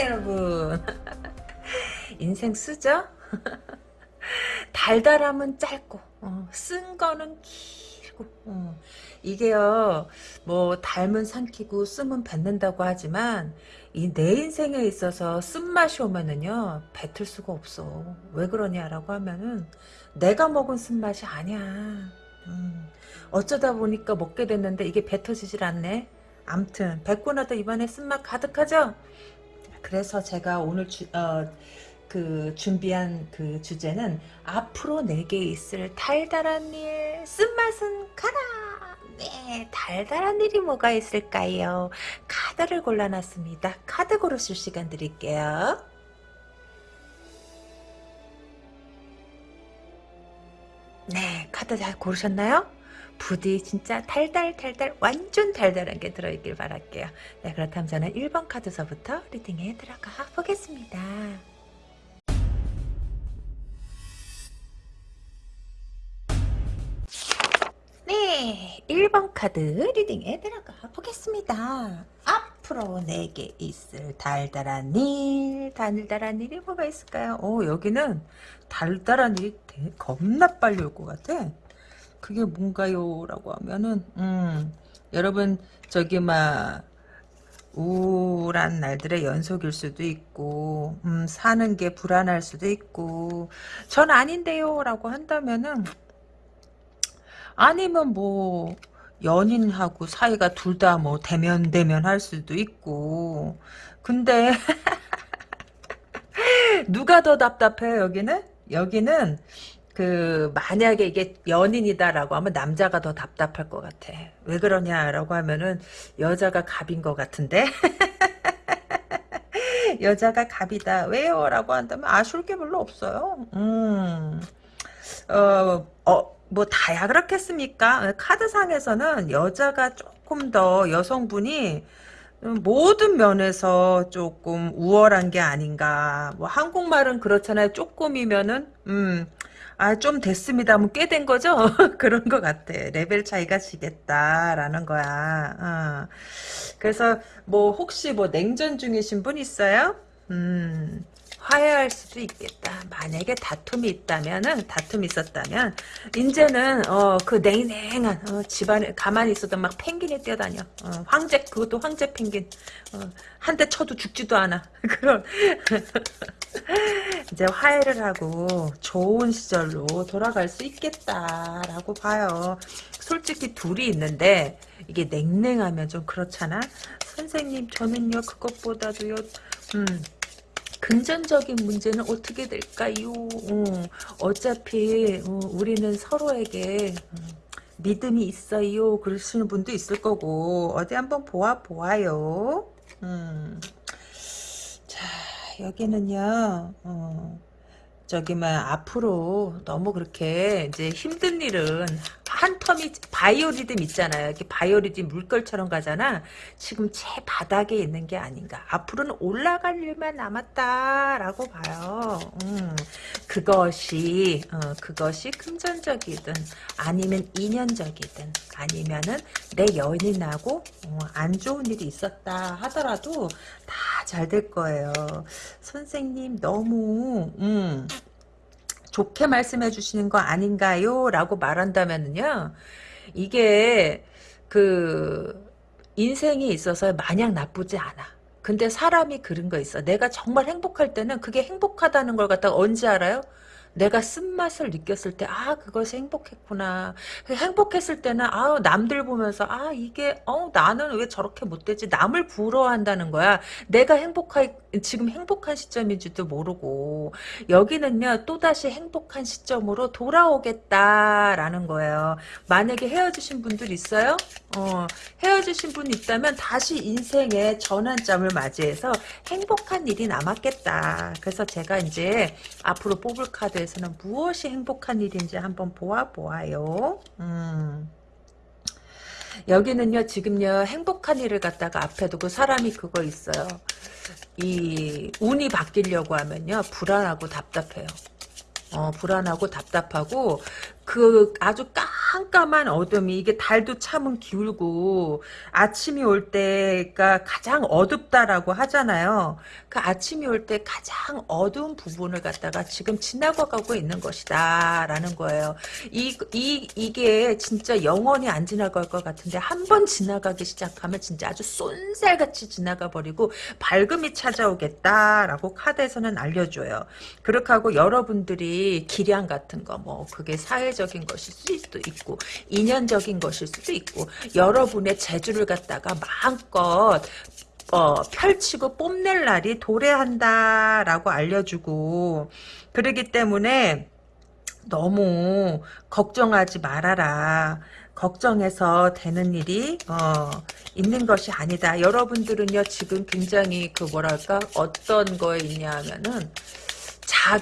여러분 인생 쓰죠? 달달함은 짧고 어, 쓴 거는 길고 어. 이게요 뭐 닮은 삼키고 쓰면 뱉는다고 하지만 이 내 인생에 있어서 쓴맛이 오면은요 뱉을 수가 없어 왜 그러냐라고 하면은 내가 먹은 쓴맛이 아니야 음. 어쩌다 보니까 먹게 됐는데 이게 뱉어지질 않네 암튼 뱉고 나도 입안에 쓴맛 가득하죠 그래서 제가 오늘 주, 어, 그 준비한 그 주제는 앞으로 내게 있을 달달한 일 쓴맛은 가라. 네 달달한 일이 뭐가 있을까요? 카드를 골라놨습니다. 카드 고르실 시간 드릴게요. 네 카드 잘 고르셨나요 부디 진짜 달달달달 완전 달달한 게 들어있길 바랄게요 네 그렇다면 저는 1번 카드서부터 리딩에 들어가 보겠습니다 네, 1번 카드 리딩에 들어가 보겠습니다. 앞으로 내게 있을 달달한 일, 달달한 일이 뭐가 있을까요? 오, 여기는 달달한 일이 겁나 빨리 올 것 같아. 그게 뭔가요? 라고 하면은, 음, 여러분, 저기, 막, 우울한 날들의 연속일 수도 있고, 음, 사는 게 불안할 수도 있고, 전 아닌데요. 라고 한다면은, 아니면 뭐 연인하고 사이가 둘 다 뭐 대면 대면 할 수도 있고 근데 누가 더 답답해요 여기는 여기는 그 만약에 이게 연인이다라고 하면 남자가 더 답답할 것 같아 왜 그러냐라고 하면은 여자가 갑인 것 같은데 여자가 갑이다 왜요 라고 한다면 아쉬울 게 별로 없어요 음 어, 어, 뭐 다야 그렇겠습니까? 카드상에서는 여자가 조금 더 여성분이 모든 면에서 조금 우월한 게 아닌가. 뭐 한국말은 그렇잖아요. 조금이면은 음. 아, 좀 됐습니다. 하면 꽤된 거죠? 그런 것 같아. 레벨 차이가 지겠다라는 거야. 어. 그래서, 뭐, 혹시 뭐, 냉전 중이신 분 있어요? 음, 화해할 수도 있겠다. 만약에 다툼이 있다면은 다툼이 있었다면 이제는 어 그 냉랭한 어, 집안에 가만히 있어도 막 펭귄이 뛰어다녀. 어, 황제 그것도 황제 펭귄. 어, 한 대 쳐도 죽지도 않아. 그런 이제 화해를 하고 좋은 시절로 돌아갈 수 있겠다라고 봐요. 솔직히 둘이 있는데 이게 냉랭하면 좀 그렇잖아. 선생님 저는요 그것보다도요 음 금전적인 문제는 어떻게 될까요? 어, 차피 어, 우리는 서로에게 음, 믿음이 있어요. 그러시는 분도 있을 거고 어디 한번 보아 보아요. 음. 자 여기는요. 어, 저기만 앞으로 너무 그렇게 이제 힘든 일은 한 텀이 바이오리듬 있잖아요. 이렇게 바이오리듬 물결처럼 가잖아. 지금 제 바닥에 있는 게 아닌가. 앞으로는 올라갈 일만 남았다라고 봐요. 음, 그것이 어, 그것이 금전적이든 아니면 인연적이든 아니면은 내 연인하고 어, 안 좋은 일이 있었다 하더라도 다 잘 될 거예요. 선생님 너무 음, 좋게 말씀해 주시는 거 아닌가요? 라고 말한다면요. 이게 그 인생에 있어서 마냥 나쁘지 않아. 근데 사람이 그런 거 있어. 내가 정말 행복할 때는 그게 행복하다는 걸 갖다가 언제 알아요? 내가 쓴맛을 느꼈을 때, 아, 그것이 행복했구나. 행복했을 때는, 아, 남들 보면서, 아, 이게, 어, 나는 왜 저렇게 못되지? 남을 부러워한다는 거야. 내가 행복할, 지금 행복한 시점인지도 모르고, 여기는요, 또다시 행복한 시점으로 돌아오겠다라는 거예요. 만약에 헤어지신 분들 있어요? 어, 헤어지신 분 있다면 다시 인생의 전환점을 맞이해서 행복한 일이 남았겠다. 그래서 제가 이제 앞으로 뽑을 카드 대해서는 무엇이 행복한 일인지 한번 보아보아요. 음. 여기는요 지금요 행복한 일을 갖다가 앞에 두고 사람이 그거 있어요. 이 운이 바뀌려고 하면요 불안하고 답답해요. 어, 불안하고 답답하고 그 아주 깜깜한 어둠이 이게 달도 참은 기울고 아침이 올 때가 가장 어둡다라고 하잖아요. 그 아침이 올 때 가장 어두운 부분을 갖다가 지금 지나가고 있는 것이다 라는 거예요. 이, 이, 이게 진짜 영원히 안 지나갈 것 같은데 한 번 지나가기 시작하면 진짜 아주 쏜살같이 지나가 버리고 밝음이 찾아오겠다라고 카드에서는 알려줘요. 그렇게 하고 여러분들이 기량 같은 거 뭐 그게 사회적 인 것일 수도 있고 인연적인 것일 수도 있고 여러분의 재주를 갖다가 마음껏 어, 펼치고 뽐낼 날이 도래한다라고 알려주고 그러기 때문에 너무 걱정하지 말아라. 걱정해서 되는 일이 어, 있는 것이 아니다. 여러분들은요 지금 굉장히 그 뭐랄까 어떤 거에 있냐 하면은 자,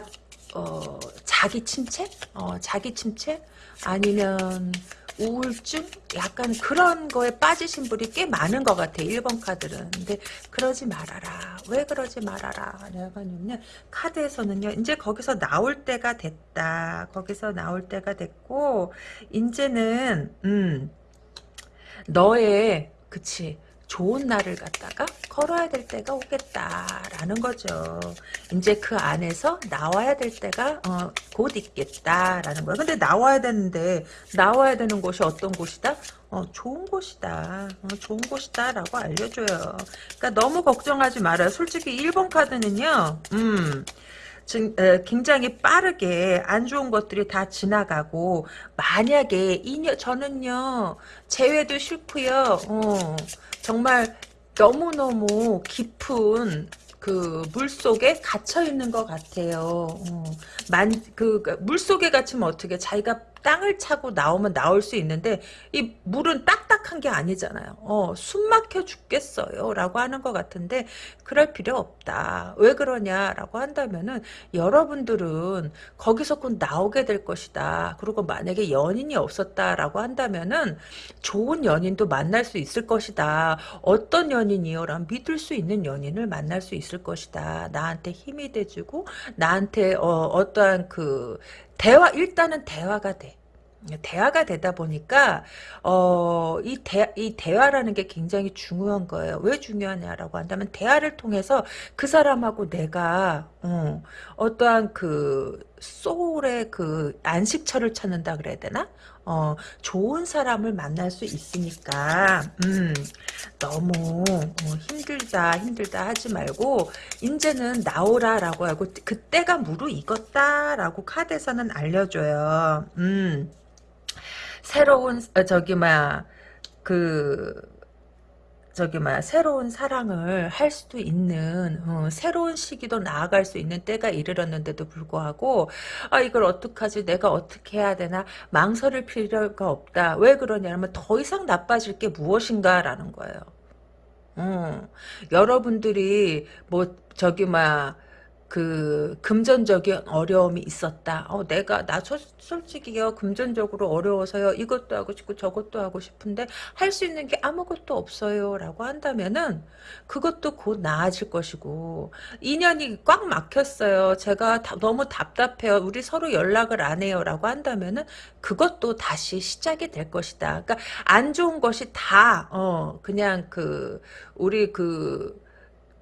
어, 자기 침체? 어, 자기 침체? 아니면 우울증? 약간 그런 거에 빠지신 분이 꽤 많은 것 같아. 1번 카드는. 근데 그러지 말아라. 왜 그러지 말아라. 내가는요. 카드에서는요. 이제 거기서 나올 때가 됐다. 거기서 나올 때가 됐고 이제는 음 너의 그치 좋은 날을 갖다가 걸어야 될 때가 오겠다라는 거죠. 이제 그 안에서 나와야 될 때가 어, 곧 있겠다라는 거예요. 근데 나와야 되는데 나와야 되는 곳이 어떤 곳이다? 어, 좋은 곳이다. 어, 좋은 곳이다 라고 알려줘요. 그러니까 너무 걱정하지 말아요. 솔직히 1번 카드는요. 음. 굉장히 빠르게 안 좋은 것들이 다 지나가고 만약에 이년 저는요 재회도 싫고요 어, 정말 너무너무 깊은 그 물속에 갇혀 있는 것 같아요. 어, 만, 그, 그 물속에 갇히면 어떻게 자기가 땅을 차고 나오면 나올 수 있는데 이 물은 딱딱한 게 아니잖아요. 어, 숨 막혀 죽겠어요. 라고 하는 것 같은데 그럴 필요 없다. 왜 그러냐라고 한다면은 여러분들은 거기서 곧 나오게 될 것이다. 그리고 만약에 연인이 없었다라고 한다면은 좋은 연인도 만날 수 있을 것이다. 어떤 연인이요? 란 믿을 수 있는 연인을 만날 수 있을 것이다. 나한테 힘이 돼주고 나한테 어, 어떠한 그 대화 일단은 대화가 돼. 대화가 되다 보니까 어, 이, 대, 이 대화라는 게 굉장히 중요한 거예요. 왜 중요하냐라고 한다면 대화를 통해서 그 사람하고 내가 어, 어떠한 그 소울의 그 안식처를 찾는다 그래야 되나? 어, 좋은 사람을 만날 수 있으니까 음, 너무 어, 힘들다 힘들다 하지 말고 이제는 나오라 라고 하고 그때가 무르익었다 라고 카드에서는 알려줘요. 음, 새로운 어, 저기 막그 저기 막 새로운 사랑을 할 수도 있는 어, 새로운 시기도 나아갈 수 있는 때가 이르렀는데도 불구하고 아 이걸 어떡하지? 내가 어떻게 해야 되나? 망설일 필요가 없다. 왜 그러냐면 더 이상 나빠질 게 무엇인가라는 거예요. 음, 여러분들이 뭐 저기 막 그 금전적인 어려움이 있었다. 어, 내가 나 소, 솔직히요 금전적으로 어려워서요 이것도 하고 싶고 저것도 하고 싶은데 할 수 있는 게 아무것도 없어요라고 한다면은 그것도 곧 나아질 것이고 인연이 꽉 막혔어요. 제가 다, 너무 답답해요. 우리 서로 연락을 안 해요라고 한다면은 그것도 다시 시작이 될 것이다. 그러니까 안 좋은 것이 다 어, 그냥 그 우리 그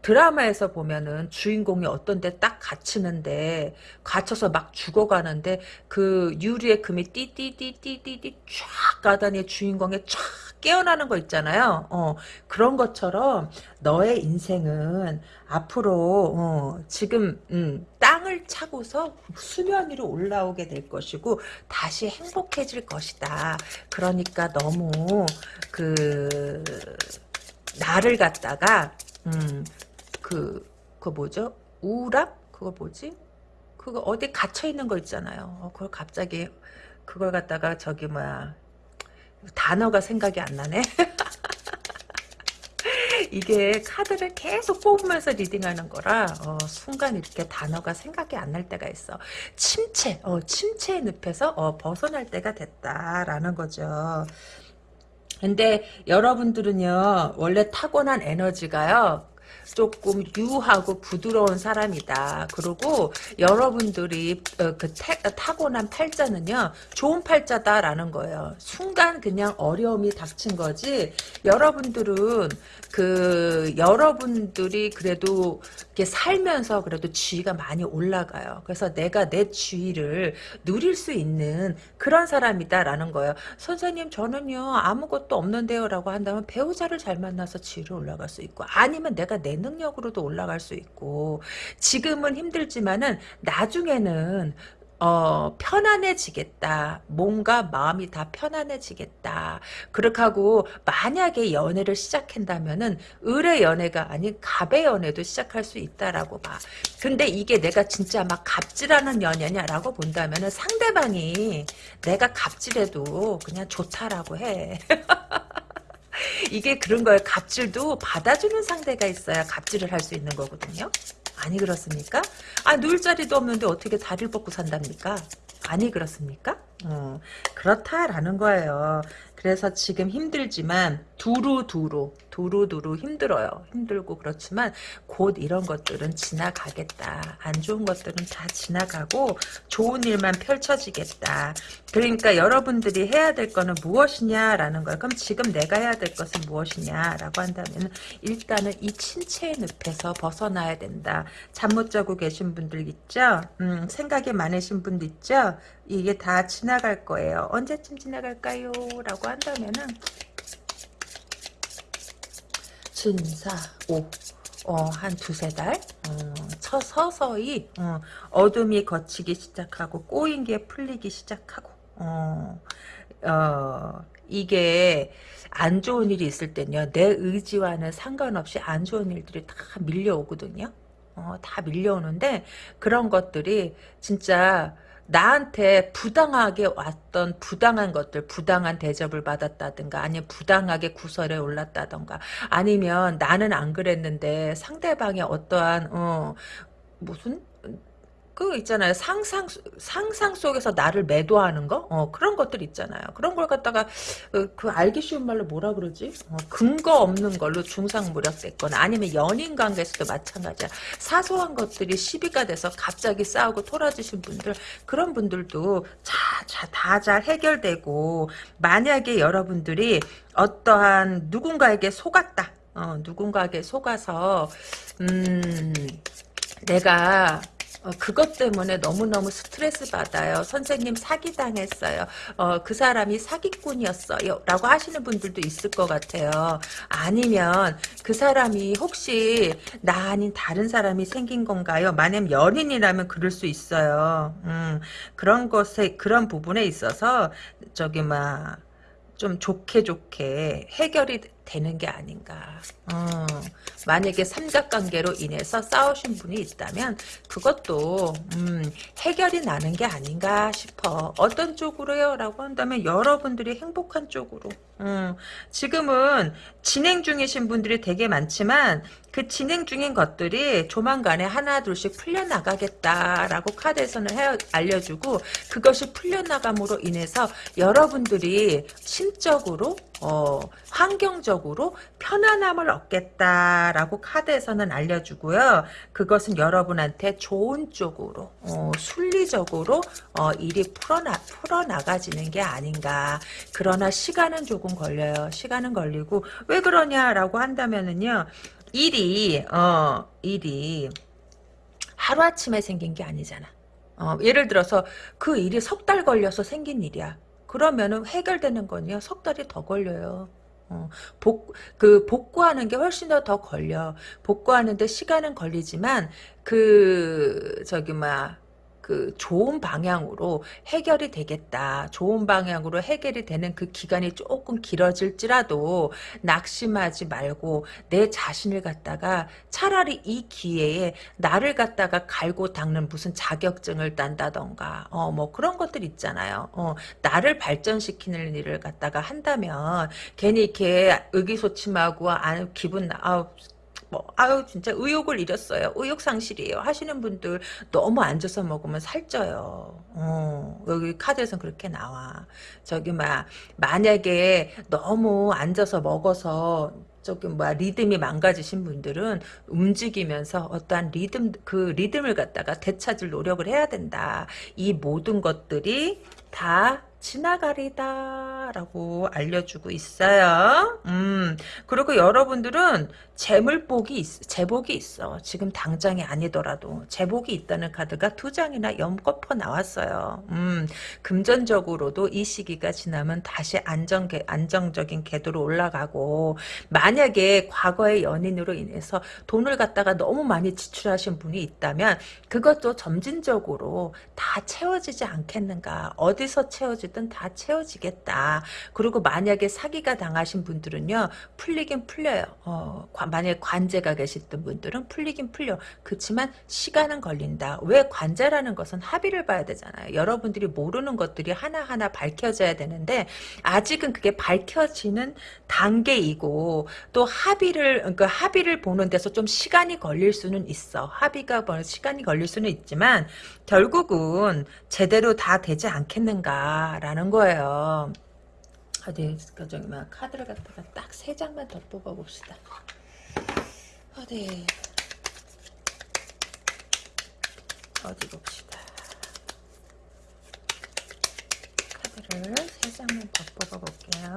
드라마에서 보면은 주인공이 어떤 데 딱 갇히는데 갇혀서 막 죽어가는데 그 유리의 금이 띠띠띠띠띠띠 쫙 가다니 주인공이 쫙 깨어나는 거 있잖아요. 어, 그런 것처럼 너의 인생은 앞으로 어, 지금 음, 땅을 차고서 수면 위로 올라오게 될 것이고 다시 행복해질 것이다. 그러니까 너무 그 나를 갖다가 음, 그, 그 뭐죠? 우울함? 그거 뭐지? 그거 어디 갇혀 있는 거 있잖아요. 어, 그걸 갑자기 그걸 갖다가 저기 뭐야 단어가 생각이 안 나네. 이게 카드를 계속 뽑으면서 리딩하는 거라 어, 순간 이렇게 단어가 생각이 안 날 때가 있어. 침체, 어, 침체의 늪에서 어, 벗어날 때가 됐다라는 거죠. 근데 여러분들은요 원래 타고난 에너지가요 조금 유하고 부드러운 사람이다. 그리고 여러분들이 어, 그 태, 타고난 팔자는요. 좋은 팔자다라는 거예요. 순간 그냥 어려움이 닥친 거지. 여러분들은 그 여러분들이 그래도 이렇게 살면서 그래도 지위가 많이 올라가요. 그래서 내가 내 지위를 누릴 수 있는 그런 사람이다라는 거예요. 선생님 저는요 아무것도 없는데요 라고 한다면 배우자를 잘 만나서 지위를 올라갈 수 있고 아니면 내가 내 능력으로도 올라갈 수 있고 지금은 힘들지만은 나중에는 어, 편안해지겠다. 뭔가 마음이 다 편안해지겠다. 그렇게 하고, 만약에 연애를 시작한다면은, 을의 연애가 아닌 갑의 연애도 시작할 수 있다라고 봐. 근데 이게 내가 진짜 막 갑질하는 연애냐라고 본다면은, 상대방이 내가 갑질해도 그냥 좋다라고 해. 이게 그런 거예요. 갑질도 받아주는 상대가 있어야 갑질을 할 수 있는 거거든요. 아니 그렇습니까? 아 누울 자리도 없는데 어떻게 다리를 뻗고 산답니까? 아니 그렇습니까? 어, 그렇다라는 거예요. 그래서 지금 힘들지만 두루두루 두루두루 힘들어요. 힘들고 그렇지만 곧 이런 것들은 지나가겠다. 안 좋은 것들은 다 지나가고 좋은 일만 펼쳐지겠다. 그러니까 여러분들이 해야 될 거는 무엇이냐라는 거예요. 그럼 지금 내가 해야 될 것은 무엇이냐라고 한다면 일단은 이 침체의 늪에서 벗어나야 된다. 잠 못 자고 계신 분들 있죠? 음, 생각이 많으신 분들 있죠? 이게 다 지나갈 거예요. 언제쯤 지나갈까요? 라고 한다면은 진사 오 어, 한 두세 달, 어, 서, 서서히, 어, 어둠이 거치기 시작하고, 꼬인 게 풀리기 시작하고, 어, 어, 이게 안 좋은 일이 있을 때는요, 내 의지와는 상관없이 안 좋은 일들이 다 밀려오거든요. 어, 다 밀려오는데, 그런 것들이 진짜, 나한테 부당하게 왔던 부당한 것들, 부당한 대접을 받았다든가, 아니면 부당하게 구설에 올랐다든가, 아니면 나는 안 그랬는데 상대방의 어떠한, 어, 무슨, 그 있잖아요. 상상 상상 속에서 나를 매도하는 거, 어, 그런 것들 있잖아요. 그런 걸 갖다가 그, 그 알기 쉬운 말로 뭐라 그러지? 어, 근거 없는 걸로 중상무력됐거나 아니면 연인 관계에서도 마찬가지야. 사소한 것들이 시비가 돼서 갑자기 싸우고 토라지신 분들 그런 분들도 다잘 해결되고 만약에 여러분들이 어떠한 누군가에게 속았다. 어, 누군가에게 속아서 음 내가 어, 그것 때문에 너무너무 스트레스 받아요. 선생님 사기당했어요. 어, 그 사람이 사기꾼이었어요. 라고 하시는 분들도 있을 것 같아요. 아니면 그 사람이 혹시 나 아닌 다른 사람이 생긴 건가요? 만약 연인이라면 그럴 수 있어요. 음, 그런 것에, 그런 부분에 있어서 저기 막, 좀 좋게 좋게 해결이 되는 게 아닌가. 어, 만약에 삼각관계로 인해서 싸우신 분이 있다면 그것도 음, 해결이 나는 게 아닌가 싶어. 어떤 쪽으로요? 라고 한다면 여러분들이 행복한 쪽으로. 음, 지금은 진행 중이신 분들이 되게 많지만 그 진행 중인 것들이 조만간에 하나 둘씩 풀려나가겠다라고 카드에서는 해, 알려주고 그것이 풀려나감으로 인해서 여러분들이 심적으로 어, 환경적으로 편안함을 얻겠다라고 카드에서는 알려주고요. 그것은 여러분한테 좋은 쪽으로 어, 순리적으로 어, 일이 풀어나, 풀어나가지는 게 아닌가. 그러나 시간은 조금 걸려요. 시간은 걸리고 왜 그러냐라고 한다면은요. 일이 어 일이 하루아침에 생긴 게 아니잖아. 어, 예를 들어서 그 일이 석 달 걸려서 생긴 일이야. 그러면은 해결되는 건요. 석 달이 더 걸려요. 어, 복, 그, 복구하는 게 훨씬 더 더 걸려. 복구하는데 시간은 걸리지만, 그, 저기, 막, 그 좋은 방향으로 해결이 되겠다. 좋은 방향으로 해결이 되는 그 기간이 조금 길어질지라도 낙심하지 말고 내 자신을 갖다가 차라리 이 기회에 나를 갖다가 갈고 닦는 무슨 자격증을 딴다던가 어 뭐 그런 것들 있잖아요. 어 나를 발전시키는 일을 갖다가 한다면 괜히 이렇게 의기소침하고 안 기분 아 뭐 아유 진짜 의욕을 잃었어요. 의욕 상실이에요. 하시는 분들 너무 앉아서 먹으면 살쪄요. 어, 여기 카드에서 그렇게 나와. 저기 막 만약에 너무 앉아서 먹어서 저기 뭐야 리듬이 망가지신 분들은 움직이면서 어떠한 리듬 그 리듬을 갖다가 되찾을 노력을 해야 된다. 이 모든 것들이 다 지나가리다 라고 알려주고 있어요. 음, 그리고 여러분들은 재물복이 있, 재복이 있어. 지금 당장이 아니더라도 재복이 있다는 카드가 두 장이나 연거퍼 나왔어요. 음, 금전적으로도 이 시기가 지나면 다시 안정 안정적인 궤도로 올라가고 만약에 과거의 연인으로 인해서 돈을 갖다가 너무 많이 지출하신 분이 있다면 그것도 점진적으로 다 채워지지 않겠는가? 어디서 채워지 든 다 채워지겠다. 그리고 만약에 사기가 당하신 분들은요, 풀리긴 풀려요. 어, 만약에 관제가 계셨던 분들은 풀리긴 풀려. 그렇지만 시간은 걸린다. 왜 관제라는 것은 합의를 봐야 되잖아요. 여러분들이 모르는 것들이 하나하나 밝혀져야 되는데, 아직은 그게 밝혀지는 단계이고, 또 합의를, 그러니까 합의를 보는 데서 좀 시간이 걸릴 수는 있어. 합의가 뭐 시간이 걸릴 수는 있지만, 결국은 제대로 다 되지 않겠는가 라는 거예요. 어디 저기 막 카드를 갖다가 딱 세 장만 더 뽑아 봅시다. 어디 어디 봅시다. 카드를 세 장만 더 뽑아 볼게요.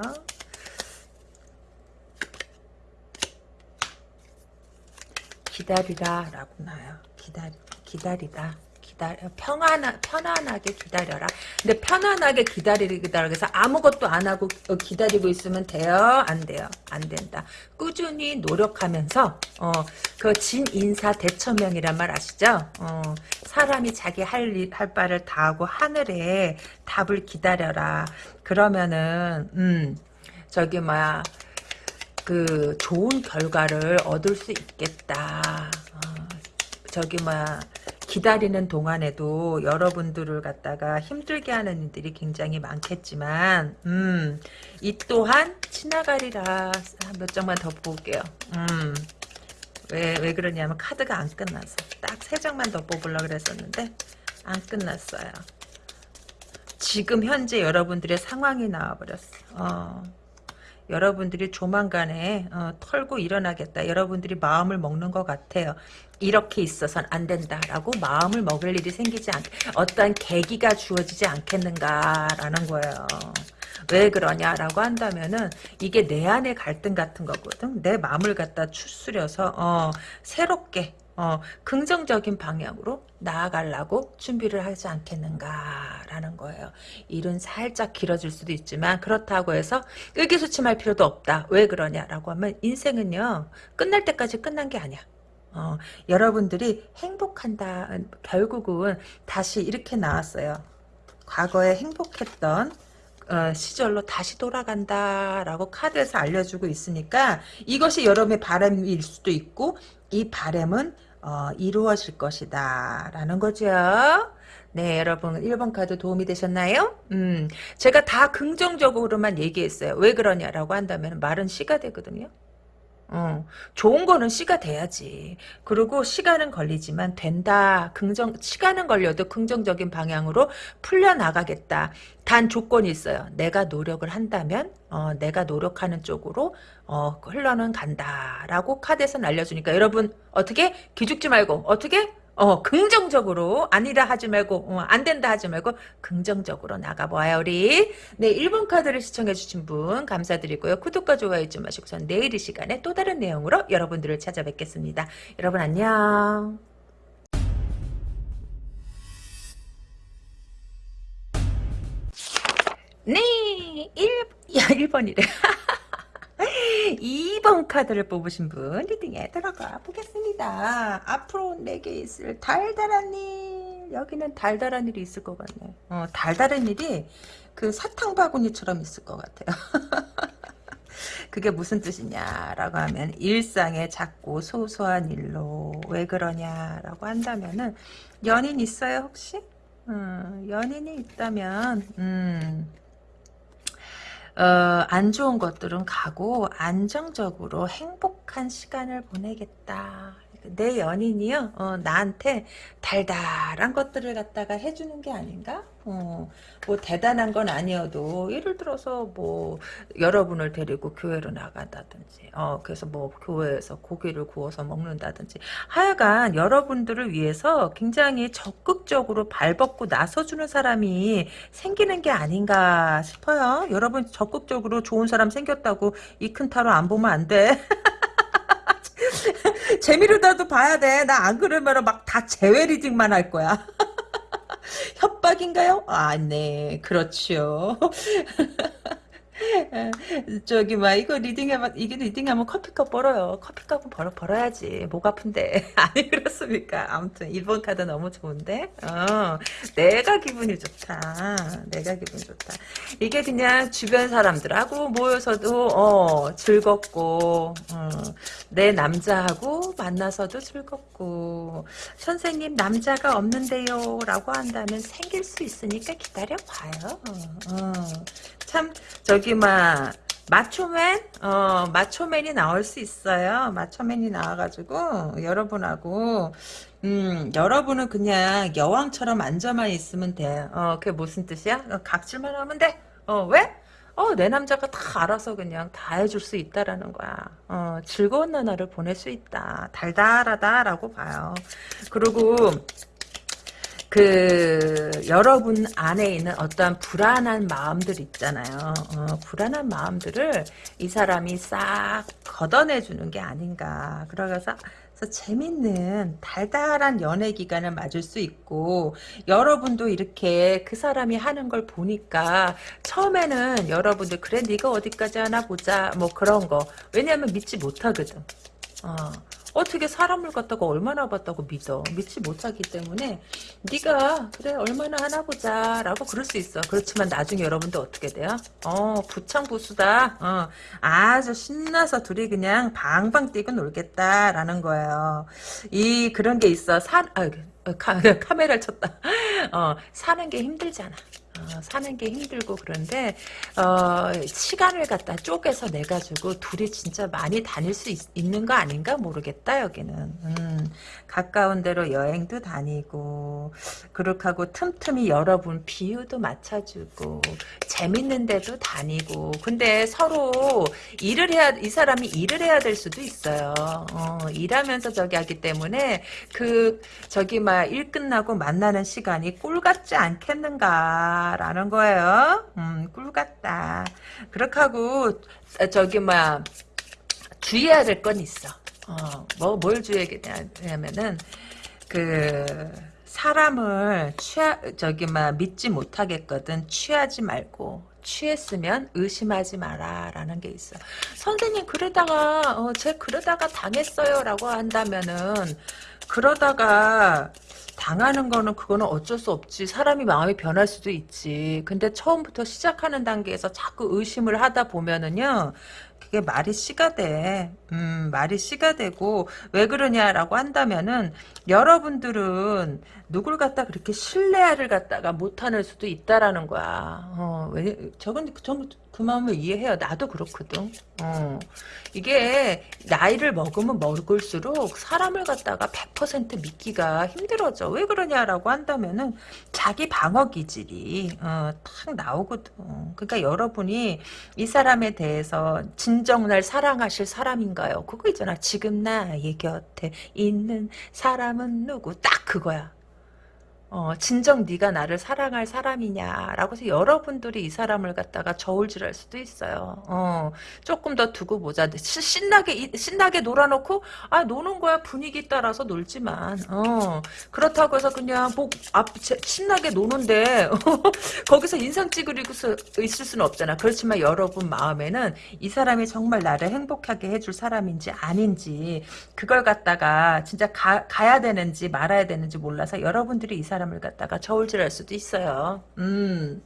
기다리라 라고 나요. 기다리, 기다리다. 기다려 평안하, 편안하게 기다려라. 근데 편안하게 기다리기다 그래서 아무것도 안 하고 어, 기다리고 있으면 돼요? 안 돼요? 안 된다. 꾸준히 노력하면서 어, 그 진인사 대처명이란 말 아시죠? 어, 사람이 자기 할, 일, 할 바를 다 하고 하늘에 답을 기다려라. 그러면은 음 저기 뭐야 그 좋은 결과를 얻을 수 있겠다. 어, 저기 뭐야 기다리는 동안에도 여러분들을 갖다가 힘들게 하는 일들이 굉장히 많겠지만 음, 이 또한 지나가리라 몇 장만 더 볼게요. 음, 왜, 왜 그러냐면 카드가 안 끝나서 딱 세 장만 더 뽑으려고 그랬었는데 안 끝났어요. 지금 현재 여러분들의 상황이 나와버렸어. 어. 여러분들이 조만간에 어, 털고 일어나겠다. 여러분들이 마음을 먹는 것 같아요. 이렇게 있어선 안 된다라고 마음을 먹을 일이 생기지 않, 어떠한 계기가 주어지지 않겠는가라는 거예요. 왜 그러냐라고 한다면은 이게 내 안의 갈등 같은 거거든. 내 마음을 갖다 추스려서 어, 새롭게 어, 긍정적인 방향으로 나아가려고 준비를 하지 않겠는가라는 거예요. 일은 살짝 길어질 수도 있지만 그렇다고 해서 의기소침할 필요도 없다. 왜 그러냐라고 하면 인생은요. 끝날 때까지 끝난 게 아니야. 어, 여러분들이 행복한다. 결국은 다시 이렇게 나왔어요. 과거에 행복했던 어, 시절로 다시 돌아간다라고 카드에서 알려주고 있으니까 이것이 여러분의 바람일 수도 있고 이 바람은 어, 이루어질 것이다 라는 거죠. 네 여러분 1번 카드 도움이 되셨나요? 음, 제가 다 긍정적으로만 얘기했어요. 왜 그러냐라고 한다면 말은 씨가 되거든요. 어, 좋은 거는 씨가 돼야지. 그리고 시간은 걸리지만 된다. 긍정 시간은 걸려도 긍정적인 방향으로 풀려 나가겠다. 단 조건이 있어요. 내가 노력을 한다면 어, 내가 노력하는 쪽으로 어, 흘러는 간다라고 카드에서 알려주니까 여러분 어떻게 기죽지 말고 어떻게 어, 긍정적으로 아니라 하지 말고 어, 안 된다 하지 말고 긍정적으로 나가봐요 우리. 네 1번 카드를 시청해 주신 분 감사드리고요. 구독과 좋아요 잊지 마시고 전 내일 이 시간에 또 다른 내용으로 여러분들을 찾아뵙겠습니다. 여러분 안녕. 네 1, 야 1번이래 2번 카드를 뽑으신 분 리딩에 들어가 보겠습니다. 앞으로 내게 있을 달달한 일 여기는 달달한 일이 있을 것 같네. 어, 달달한 일이 그 사탕 바구니처럼 있을 것 같아요. 그게 무슨 뜻이냐라고 하면 일상의 작고 소소한 일로 왜 그러냐라고 한다면은 연인 있어요 혹시? 음, 연인이 있다면 음, 어, 안 좋은 것들은 가고 안정적으로 행복한 시간을 보내겠다. 내 연인이요 어, 나한테 달달한 것들을 갖다가 해주는 게 아닌가? 어, 뭐 대단한 건 아니어도 예를 들어서 뭐 여러분을 데리고 교회로 나간다든지 어 그래서 뭐 교회에서 고기를 구워서 먹는다든지 하여간 여러분들을 위해서 굉장히 적극적으로 발벗고 나서주는 사람이 생기는 게 아닌가 싶어요. 여러분 적극적으로 좋은 사람 생겼다고 이 큰 타로 안 보면 안 돼. 재미로라도 봐야 돼. 나 안 그러면 막 다 재회 리딩만 할 거야. 협박인가요? 아, 네, 그렇죠. 저기 막 이거 reading하면 이게 reading하면 커피값 벌어요. 커피값은 벌어 벌어야지. 목 아픈데 아니 그렇습니까? 아무튼 1번 카드 너무 좋은데. 어, 내가 기분이 좋다. 내가 기분 좋다. 이게 그냥 주변 사람들하고 모여서도 어, 즐겁고 어, 내 남자하고 만나서도 즐겁고 선생님 남자가 없는데요라고 한다면 생길 수 있으니까 기다려 봐요. 어, 참 저기 막 마초맨 어 마초맨이 나올 수 있어요 마초맨이 나와가지고 여러분하고 음 여러분은 그냥 여왕처럼 앉아만 있으면 돼어 그게 무슨 뜻이야 어, 각질만 하면 돼어 왜? 어, 내 남자가 다 알아서 그냥 다 해줄 수 있다라는 거야. 어, 즐거운 나날을 보낼 수 있다. 달달하다라고 봐요. 그리고 그 여러분 안에 있는 어떠한 불안한 마음들 있잖아요. 어, 불안한 마음들을 이 사람이 싹 걷어내 주는 게 아닌가. 그러면서 재밌는 달달한 연애 기간을 맞을 수 있고 여러분도 이렇게 그 사람이 하는 걸 보니까 처음에는 여러분들 그래 네가 어디까지 하나 보자 뭐 그런 거 왜냐하면 믿지 못하거든. 어. 어떻게 사람을 갖다가 얼마나 봤다고 믿어? 믿지 못하기 때문에 네가 그래 얼마나 하나 보자 라고 그럴 수 있어. 그렇지만 나중에 여러분들 어떻게 돼요? 어 부창부수다. 어 아주 신나서 둘이 그냥 방방 뛰고 놀겠다 라는 거예요. 이 그런 게 있어. 사 아, 카, 카메라를 쳤다. 어 사는 게 힘들잖아 어, 사는 게 힘들고 그런데 어, 시간을 갖다 쪼개서 내 가지고 둘이 진짜 많이 다닐 수 있, 는거 아닌가 모르겠다 여기는. 음, 가까운 데로 여행도 다니고 그렇게 하고 틈틈이 여러분 비유도 맞춰주고 재밌는 데도 다니고 근데 서로 일을 해야 이 사람이 일을 해야 될 수도 있어요. 어, 일하면서 저기 하기 때문에 그 저기 막 일 끝나고 만나는 시간이 꿀 같지 않겠는가 라는 거예요. 음, 꿀 같다. 그렇게 하고, 저기, 뭐야, 주의해야 될 건 있어. 어, 뭐, 뭘 주의해야겠냐면은, 그, 사람을 취하, 저기, 막, 믿지 못하겠거든. 취하지 말고. 취했으면 의심하지 마라 라는 게 있어 선생님 그러다가 어, 제 그러다가 당했어요 라고 한다면은 그러다가 당하는 거는 그거는 어쩔 수 없지. 사람이 마음이 변할 수도 있지. 근데 처음부터 시작하는 단계에서 자꾸 의심을 하다 보면은요. 그게 말이 씨가 돼. 음, 말이 씨가 되고 왜 그러냐라고 한다면은 여러분들은 누굴 갖다 그렇게 신뢰를 갖다가 못하는 수도 있다라는 거야. 어, 왜 저건 전 그 마음을 이해해요. 나도 그렇거든. 어. 이게 나이를 먹으면 먹을수록 사람을 갖다가 100% 믿기가 힘들어져. 왜 그러냐라고 한다면은 자기 방어 기질이 어, 탁 나오거든. 그러니까 여러분이 이 사람에 대해서 진정 날 사랑하실 사람인가요? 그거 있잖아. 지금 나의 곁에 있는 사람은 누구? 딱 그거야. 어, 진정 네가 나를 사랑할 사람이냐라고 해서 여러분들이 이 사람을 갖다가 저울질할 수도 있어요. 어, 조금 더 두고 보자. 신나게 신나게 놀아놓고 아 노는 거야 분위기 따라서 놀지만 어, 그렇다고 해서 그냥 뭐 앞, 신나게 노는데 거기서 인상 찌그리고 있을 수는 없잖아. 그렇지만 여러분 마음에는 이 사람이 정말 나를 행복하게 해줄 사람인지 아닌지 그걸 갖다가 진짜 가, 가야 되는지 말아야 되는지 몰라서 여러분들이 이 사람 사람을 갖다가 저울질할 수도 있어요. 음.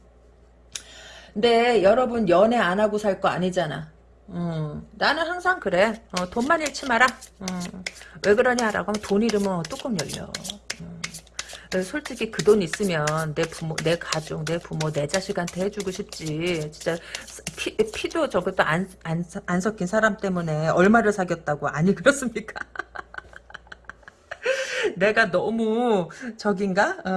근데 여러분 연애 안 하고 살 거 아니잖아. 음, 나는 항상 그래. 어, 돈만 잃지 마라. 음, 왜 그러냐라고 하면 돈 잃으면 뚜껑 열려. 음, 솔직히 그 돈 있으면 내 부모, 내 가족, 내 부모, 내 자식한테 해주고 싶지. 진짜 피, 피도 저것도 안, 안, 안 섞인 사람 때문에 얼마를 사귀었다고. 아니 그렇습니까? 내가 너무 저긴가? 어,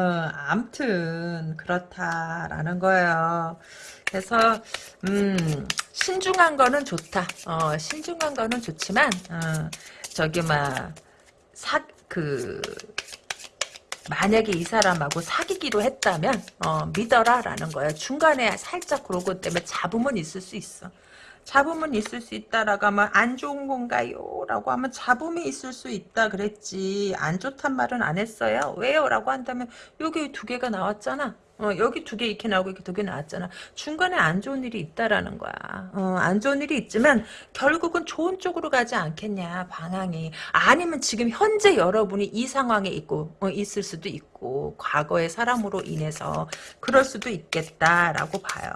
암튼 그렇다라는 거예요. 그래서 음 신중한 거는 좋다. 어, 신중한 거는 좋지만 어, 저기 막사그 만약에 이 사람하고 사귀기로 했다면 어, 믿어라라는 거야. 중간에 살짝 그러고 때문에 잡음은 있을 수 있어. 잡음은 있을 수 있다라고 하면 안 좋은 건가요? 라고 하면 잡음이 있을 수 있다 그랬지. 안 좋단 말은 안 했어요. 왜요? 라고 한다면 여기 두 개가 나왔잖아. 어, 여기 두 개 이렇게 나오고 이렇게 두 개 나왔잖아. 중간에 안 좋은 일이 있다라는 거야. 어, 안 좋은 일이 있지만 결국은 좋은 쪽으로 가지 않겠냐 방향이. 아니면 지금 현재 여러분이 이 상황에 있고 어, 있을 수도 있고 과거의 사람으로 인해서 그럴 수도 있겠다라고 봐요.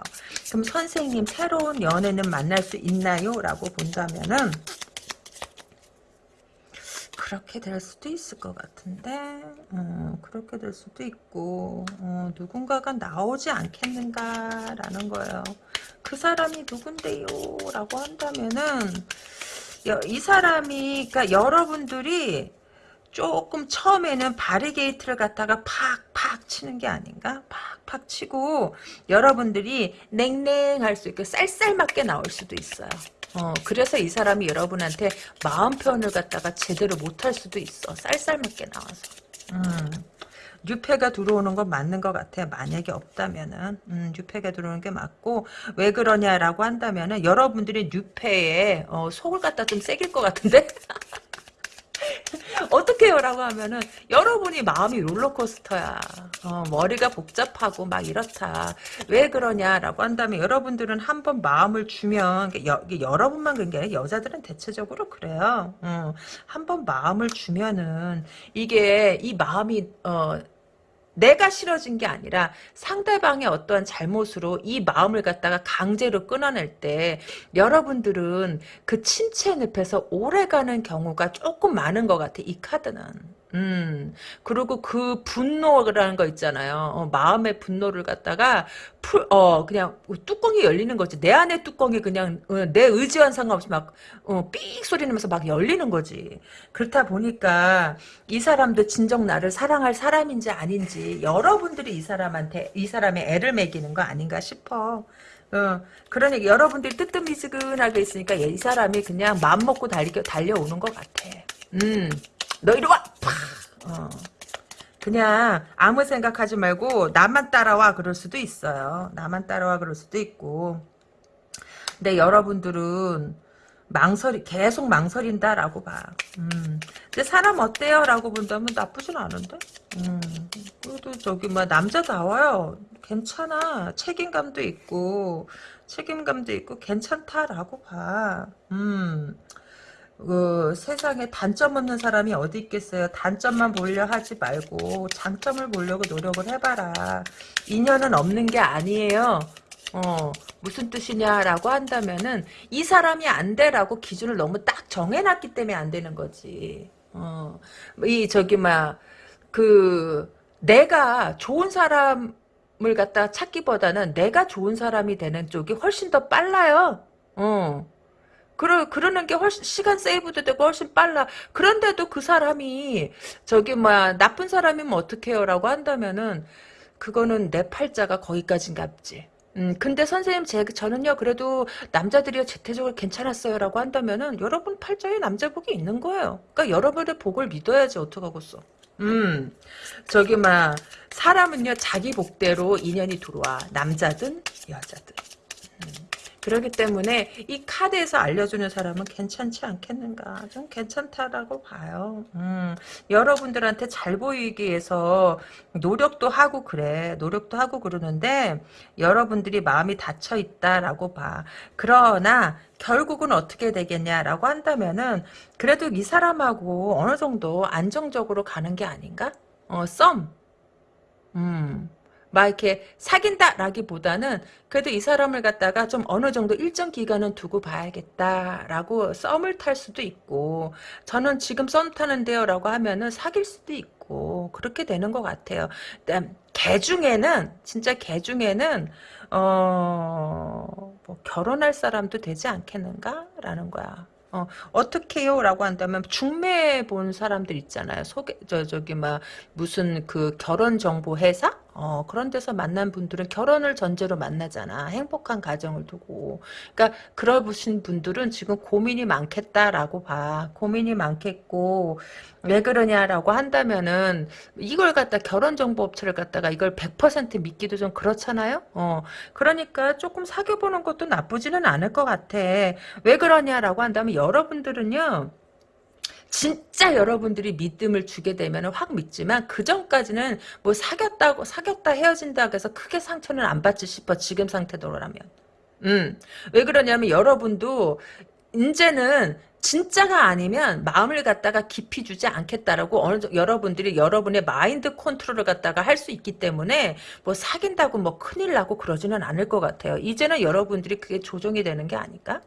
그럼 선생님 새로운 연애는 만날 수 있나요? 라고 본다면은 그렇게 될 수도 있을 것 같은데 어, 그렇게 될 수도 있고 어, 누군가가 나오지 않겠는가라는 거예요. 그 사람이 누군데요? 라고 한다면은 여, 이 사람이 그러니까 여러분들이 조금 처음에는 바리게이트를 갖다가 팍팍 치는 게 아닌가? 팍팍 치고 여러분들이 냉랭할 수 있고 쌀쌀맞게 나올 수도 있어요. 어, 그래서 이 사람이 여러분한테 마음 표현을 갖다가 제대로 못할 수도 있어. 쌀쌀맞게 나와서. 음. 유패가 들어오는 건 맞는 것 같아요. 만약에 없다면은 음, 유패가 들어오는 게 맞고 왜 그러냐라고 한다면은 여러분들이 유패에 어, 속을 갖다 좀 새길 것 같은데 어떻게 요라고 하면은 여러분이 마음이 롤러코스터야. 어, 머리가 복잡하고 막 이렇다. 왜 그러냐라고 한다면 여러분들은 한번 마음을 주면 여, 여러분만 그런 게 아니라 여자들은 대체적으로 그래요. 어, 한번 마음을 주면은 이게 이 마음이 어, 내가 싫어진 게 아니라 상대방의 어떠한 잘못으로 이 마음을 갖다가 강제로 끊어낼 때 여러분들은 그 침체 늪에서 오래가는 경우가 조금 많은 것 같아 이 카드는 음, 그리고 그 분노라는 거 있잖아요. 어, 마음의 분노를 갖다가 풀, 어, 그냥 뚜껑이 열리는 거지. 내 안에 뚜껑이 그냥 어, 내 의지와 상관없이 막, 어, 삑 소리 나면서 막 열리는 거지. 그렇다 보니까 이 사람도 진정 나를 사랑할 사람인지 아닌지 여러분들이 이 사람한테, 이 사람의 애를 먹이는 거 아닌가 싶어. 어, 그러니까 여러분들이 뜨뜻미지근하게 있으니까 이 사람이 그냥 마음 먹고 달려, 달려오는 것 같아. 음. 너 이리 와! 팍! 어. 그냥 아무 생각하지 말고 나만 따라와 그럴 수도 있어요. 나만 따라와 그럴 수도 있고. 근데 여러분들은 망설이 계속 망설인다라고 봐. 음. 근데 사람 어때요? 라고 본다면 나쁘진 않은데. 음. 그래도 저기 뭐 남자다워요. 괜찮아. 책임감도 있고 책임감도 있고 괜찮다라고 봐. 음. 그 세상에 단점 없는 사람이 어디 있겠어요. 단점만 보려 하지 말고 장점을 보려고 노력을 해봐라. 인연은 없는 게 아니에요. 어, 무슨 뜻이냐라고 한다면은 이 사람이 안 돼라고 기준을 너무 딱 정해놨기 때문에 안 되는 거지. 어, 이 저기 막 그 내가 좋은 사람을 갖다 찾기보다는 내가 좋은 사람이 되는 쪽이 훨씬 더 빨라요. 어. 그러, 그러는 게 훨씬, 시간 세이브도 되고 훨씬 빨라. 그런데도 그 사람이, 저기, 뭐야, 나쁜 사람이면 어떡해요? 라고 한다면은, 그거는 내 팔자가 거기까진 갑지. 음, 근데 선생님, 제, 저는요, 그래도 남자들이 재태적으로 괜찮았어요. 라고 한다면은, 여러분 팔자에 남자 복이 있는 거예요. 그러니까 여러분의 복을 믿어야지, 어떡하겠어. 음, 저기, 막, 사람은요, 자기 복대로 인연이 들어와. 남자든, 여자든. 그렇기 때문에 이 카드에서 알려주는 사람은 괜찮지 않겠는가? 좀 괜찮다라고 봐요. 음, 여러분들한테 잘 보이기 위해서 노력도 하고 그래. 노력도 하고 그러는데 여러분들이 마음이 닫혀 있다라고 봐. 그러나 결국은 어떻게 되겠냐라고 한다면은 그래도 이 사람하고 어느 정도 안정적으로 가는 게 아닌가? 어, 썸. 음. 막 이렇게 사귄다라기보다는 그래도 이 사람을 갖다가 좀 어느 정도 일정 기간은 두고 봐야겠다라고 썸을 탈 수도 있고 저는 지금 썸 타는데요라고 하면은 사귈 수도 있고 그렇게 되는 것 같아요. 개 중에는 진짜 개 중에는 어 뭐 결혼할 사람도 되지 않겠는가라는 거야. 어, 어떻게요? 라고 한다면 중매 본 사람들 있잖아요. 소개 저 저기 막 무슨 그 결혼 정보 회사 어, 그런 데서 만난 분들은 결혼을 전제로 만나잖아. 행복한 가정을 두고. 그러니까 그러신 분들은 지금 고민이 많겠다라고 봐. 고민이 많겠고 왜 그러냐라고 한다면은 이걸 갖다 결혼 정보 업체를 갖다가 이걸 100% 믿기도 좀 그렇잖아요. 어, 그러니까 조금 사귀어 보는 것도 나쁘지는 않을 것 같아. 왜 그러냐라고 한다면 여러분들은요. 진짜 여러분들이 믿음을 주게 되면 확 믿지만 그 전까지는 뭐 사귀었다고 사귀었다 헤어진다고 해서 크게 상처는 안 받지 싶어 지금 상태대로라면 음. 왜 그러냐면 여러분도 이제는 진짜가 아니면 마음을 갖다가 깊이 주지 않겠다라고 어느 정도 여러분들이 여러분의 마인드 컨트롤을 갖다가 할 수 있기 때문에 뭐 사귄다고 뭐 큰일 나고 그러지는 않을 것 같아요. 이제는 여러분들이 그게 조정이 되는 게 아닐까?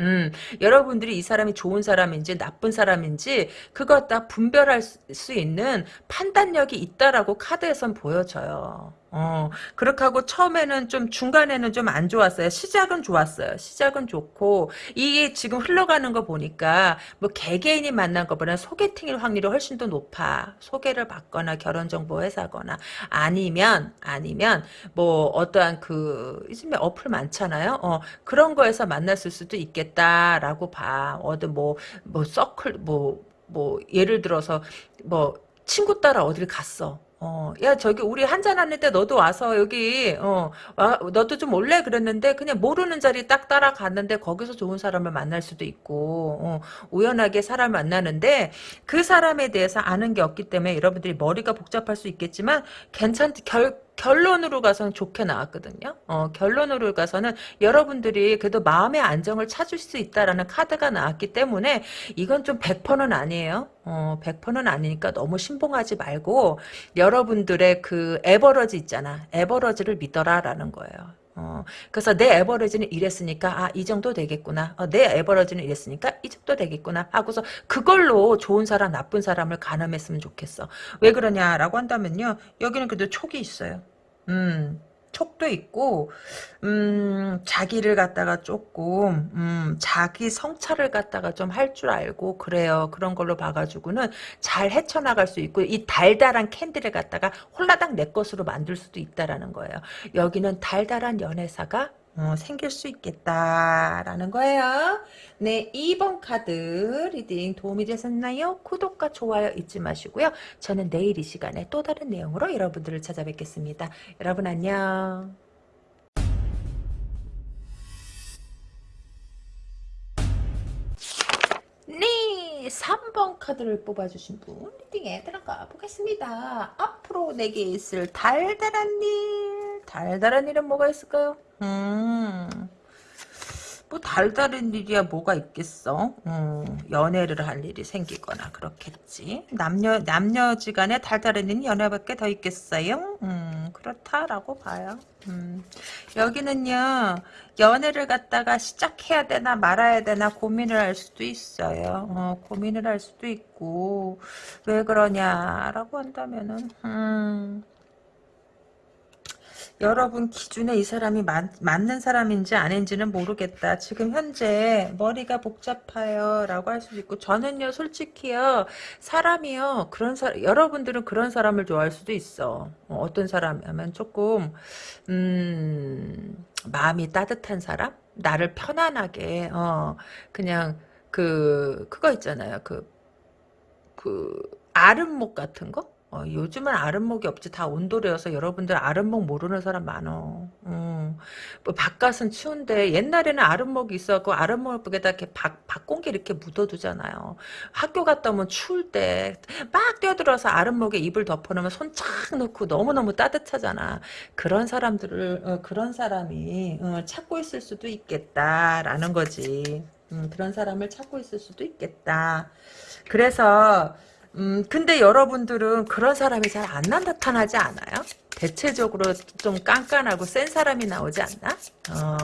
음, 여러분들이 이 사람이 좋은 사람인지 나쁜 사람인지 그거 다 분별할 수 있는 판단력이 있다라고 카드에선 보여져요. 어, 그렇게 하고 처음에는 좀 중간에는 좀 안 좋았어요. 시작은 좋았어요. 시작은 좋고 이게 지금 흘러가는 거 보니까 뭐 개개인이 만난 것보다 소개팅일 확률이 훨씬 더 높아. 소개를 받거나 결혼정보 회사거나 아니면 아니면 뭐 어떠한 그 요즘에 어플 많잖아요. 어, 그런 거에서 만났을 수도 있겠다라고 봐. 어디 뭐뭐 뭐 서클 뭐 뭐 예를 들어서 뭐 친구 따라 어딜 갔어. 어, 야, 저기, 우리 한잔 하는데 너도 와서 여기, 어, 와, 너도 좀 올래? 그랬는데, 그냥 모르는 자리 딱 따라갔는데, 거기서 좋은 사람을 만날 수도 있고, 어, 우연하게 사람 만나는데, 그 사람에 대해서 아는 게 없기 때문에 여러분들이 머리가 복잡할 수 있겠지만, 괜찮, 결, 결론으로 가서는 좋게 나왔거든요. 어, 결론으로 가서는 여러분들이 그래도 마음의 안정을 찾을 수 있다라는 카드가 나왔기 때문에 이건 좀 100%는 아니에요. 어, 100%는 아니니까 너무 신봉하지 말고 여러분들의 그 에버러지 있잖아. 에버러지를 믿어라라는 거예요. 어, 그래서 내 에버러지는 이랬으니까 아 이 정도 되겠구나. 어, 내 에버러지는 이랬으니까 이 정도 되겠구나. 하고서 그걸로 좋은 사람 나쁜 사람을 가늠했으면 좋겠어. 왜 그러냐라고 한다면요. 여기는 그래도 촉이 있어요. 음. 촉도 있고 음, 자기를 갖다가 조금 음, 자기 성찰을 갖다가 좀 할 줄 알고 그래요. 그런 걸로 봐가지고는 잘 헤쳐나갈 수 있고 이 달달한 캔디를 갖다가 홀라당 내 것으로 만들 수도 있다라는 거예요. 여기는 달달한 연애사가 어, 생길 수 있겠다라는 거예요. 네, 2번 카드 reading 도움이 되셨나요? 구독과 좋아요 잊지 마시고요. 저는 내일 이 시간에 또 다른 내용으로 여러분들을 찾아뵙겠습니다. 여러분 안녕. 네, 3번 카드를 뽑아주신 분 리딩에 들어가 보겠습니다. 앞으로 내게 있을 달달한 일, 달달한 일은 뭐가 있을까요? 음, 뭐 달달한 일이야 뭐가 있겠어. 음, 연애를 할 일이 생기거나 그렇겠지. 남녀 남녀지간에 달달한 일이 연애밖에 더 있겠어요? 음, 그렇다라고 봐요. 음, 여기는요 연애를 갖다가 시작해야 되나 말아야 되나 고민을 할 수도 있어요. 어, 고민을 할 수도 있고 왜 그러냐라고 한다면은 음. 여러분 기준에 이 사람이 맞, 맞는 사람인지 아닌지는 모르겠다. 지금 현재 머리가 복잡해요. 라고 할 수도 있고 저는요 솔직히요 사람이요 그런 사람 여러분들은 그런 사람을 좋아할 수도 있어. 어, 떤 사람이면 조금 음 마음이 따뜻한 사람? 나를 편안하게 어 그냥 그 그거 있잖아요. 그 그 아름목 같은 거? 어, 요즘은 아랫목이 없지. 다 온도래여서 여러분들 아랫목 모르는 사람 많어. 음, 뭐 바깥은 추운데 옛날에는 아랫목이 있었고 아랫목에다 이렇게 박, 박공기 이렇게 묻어두잖아요. 학교 갔다 오면 추울 때 막 뛰어들어서 아랫목에 이불 덮어놓으면 손 착 넣고 너무 너무 따뜻하잖아. 그런 사람들을 어, 그런 사람이 어, 찾고 있을 수도 있겠다라는 거지. 음, 그런 사람을 찾고 있을 수도 있겠다. 그래서 음, 근데 여러분들은 그런 사람이 잘 안 나타나지 않아요? 대체적으로 좀 깐깐하고 센 사람이 나오지 않나? 어,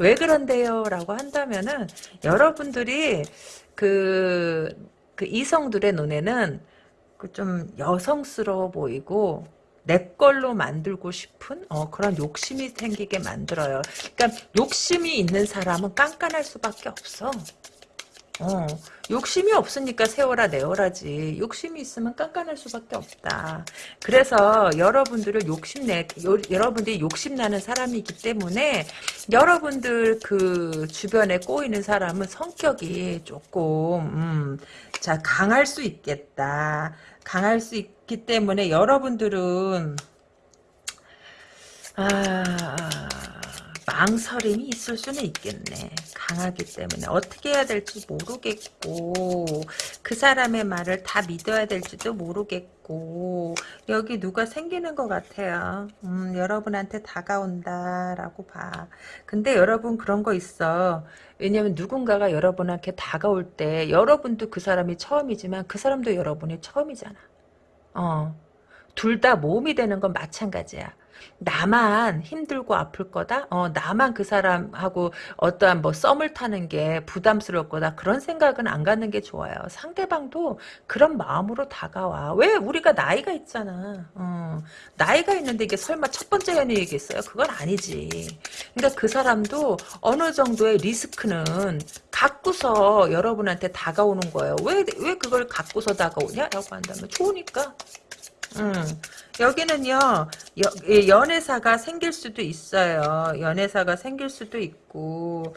왜 그런데요? 라고 한다면은, 여러분들이 그, 그 이성들의 눈에는 그 좀 여성스러워 보이고, 내 걸로 만들고 싶은 어, 그런 욕심이 생기게 만들어요. 그러니까 욕심이 있는 사람은 깐깐할 수밖에 없어. 어, 욕심이 없으니까 세워라 내어라지. 욕심이 있으면 깐깐할 수밖에 없다. 그래서 여러분들을 욕심내, 요, 여러분들이 욕심나는 사람이기 때문에 여러분들 그 주변에 꼬이는 사람은 성격이 조금, 음, 자, 강할 수 있겠다. 강할 수 있기 때문에 여러분들은, 아, 망설임이 있을 수는 있겠네. 강하기 때문에 어떻게 해야 될지 모르겠고 그 사람의 말을 다 믿어야 될지도 모르겠고 여기 누가 생기는 것 같아요. 음, 여러분한테 다가온다라고 봐. 근데 여러분 그런 거 있어. 왜냐면 누군가가 여러분한테 다가올 때 여러분도 그 사람이 처음이지만 그 사람도 여러분이 처음이잖아. 어. 둘 다 모험이 되는 건 마찬가지야. 나만 힘들고 아플 거다? 어, 나만 그 사람하고 어떠한 뭐 썸을 타는 게 부담스러울 거다. 그런 생각은 안 갖는 게 좋아요. 상대방도 그런 마음으로 다가와. 왜? 우리가 나이가 있잖아. 어, 나이가 있는데 이게 설마 첫 번째 연애이겠어요? 그건 아니지. 그러니까 그 사람도 어느 정도의 리스크는 갖고서 여러분한테 다가오는 거예요. 왜, 왜 그걸 갖고서 다가오냐? 라고 한다면 좋으니까. 음, 여기는요, 여, 예, 연애사가 생길 수도 있어요. 연애사가 생길 수도 있고,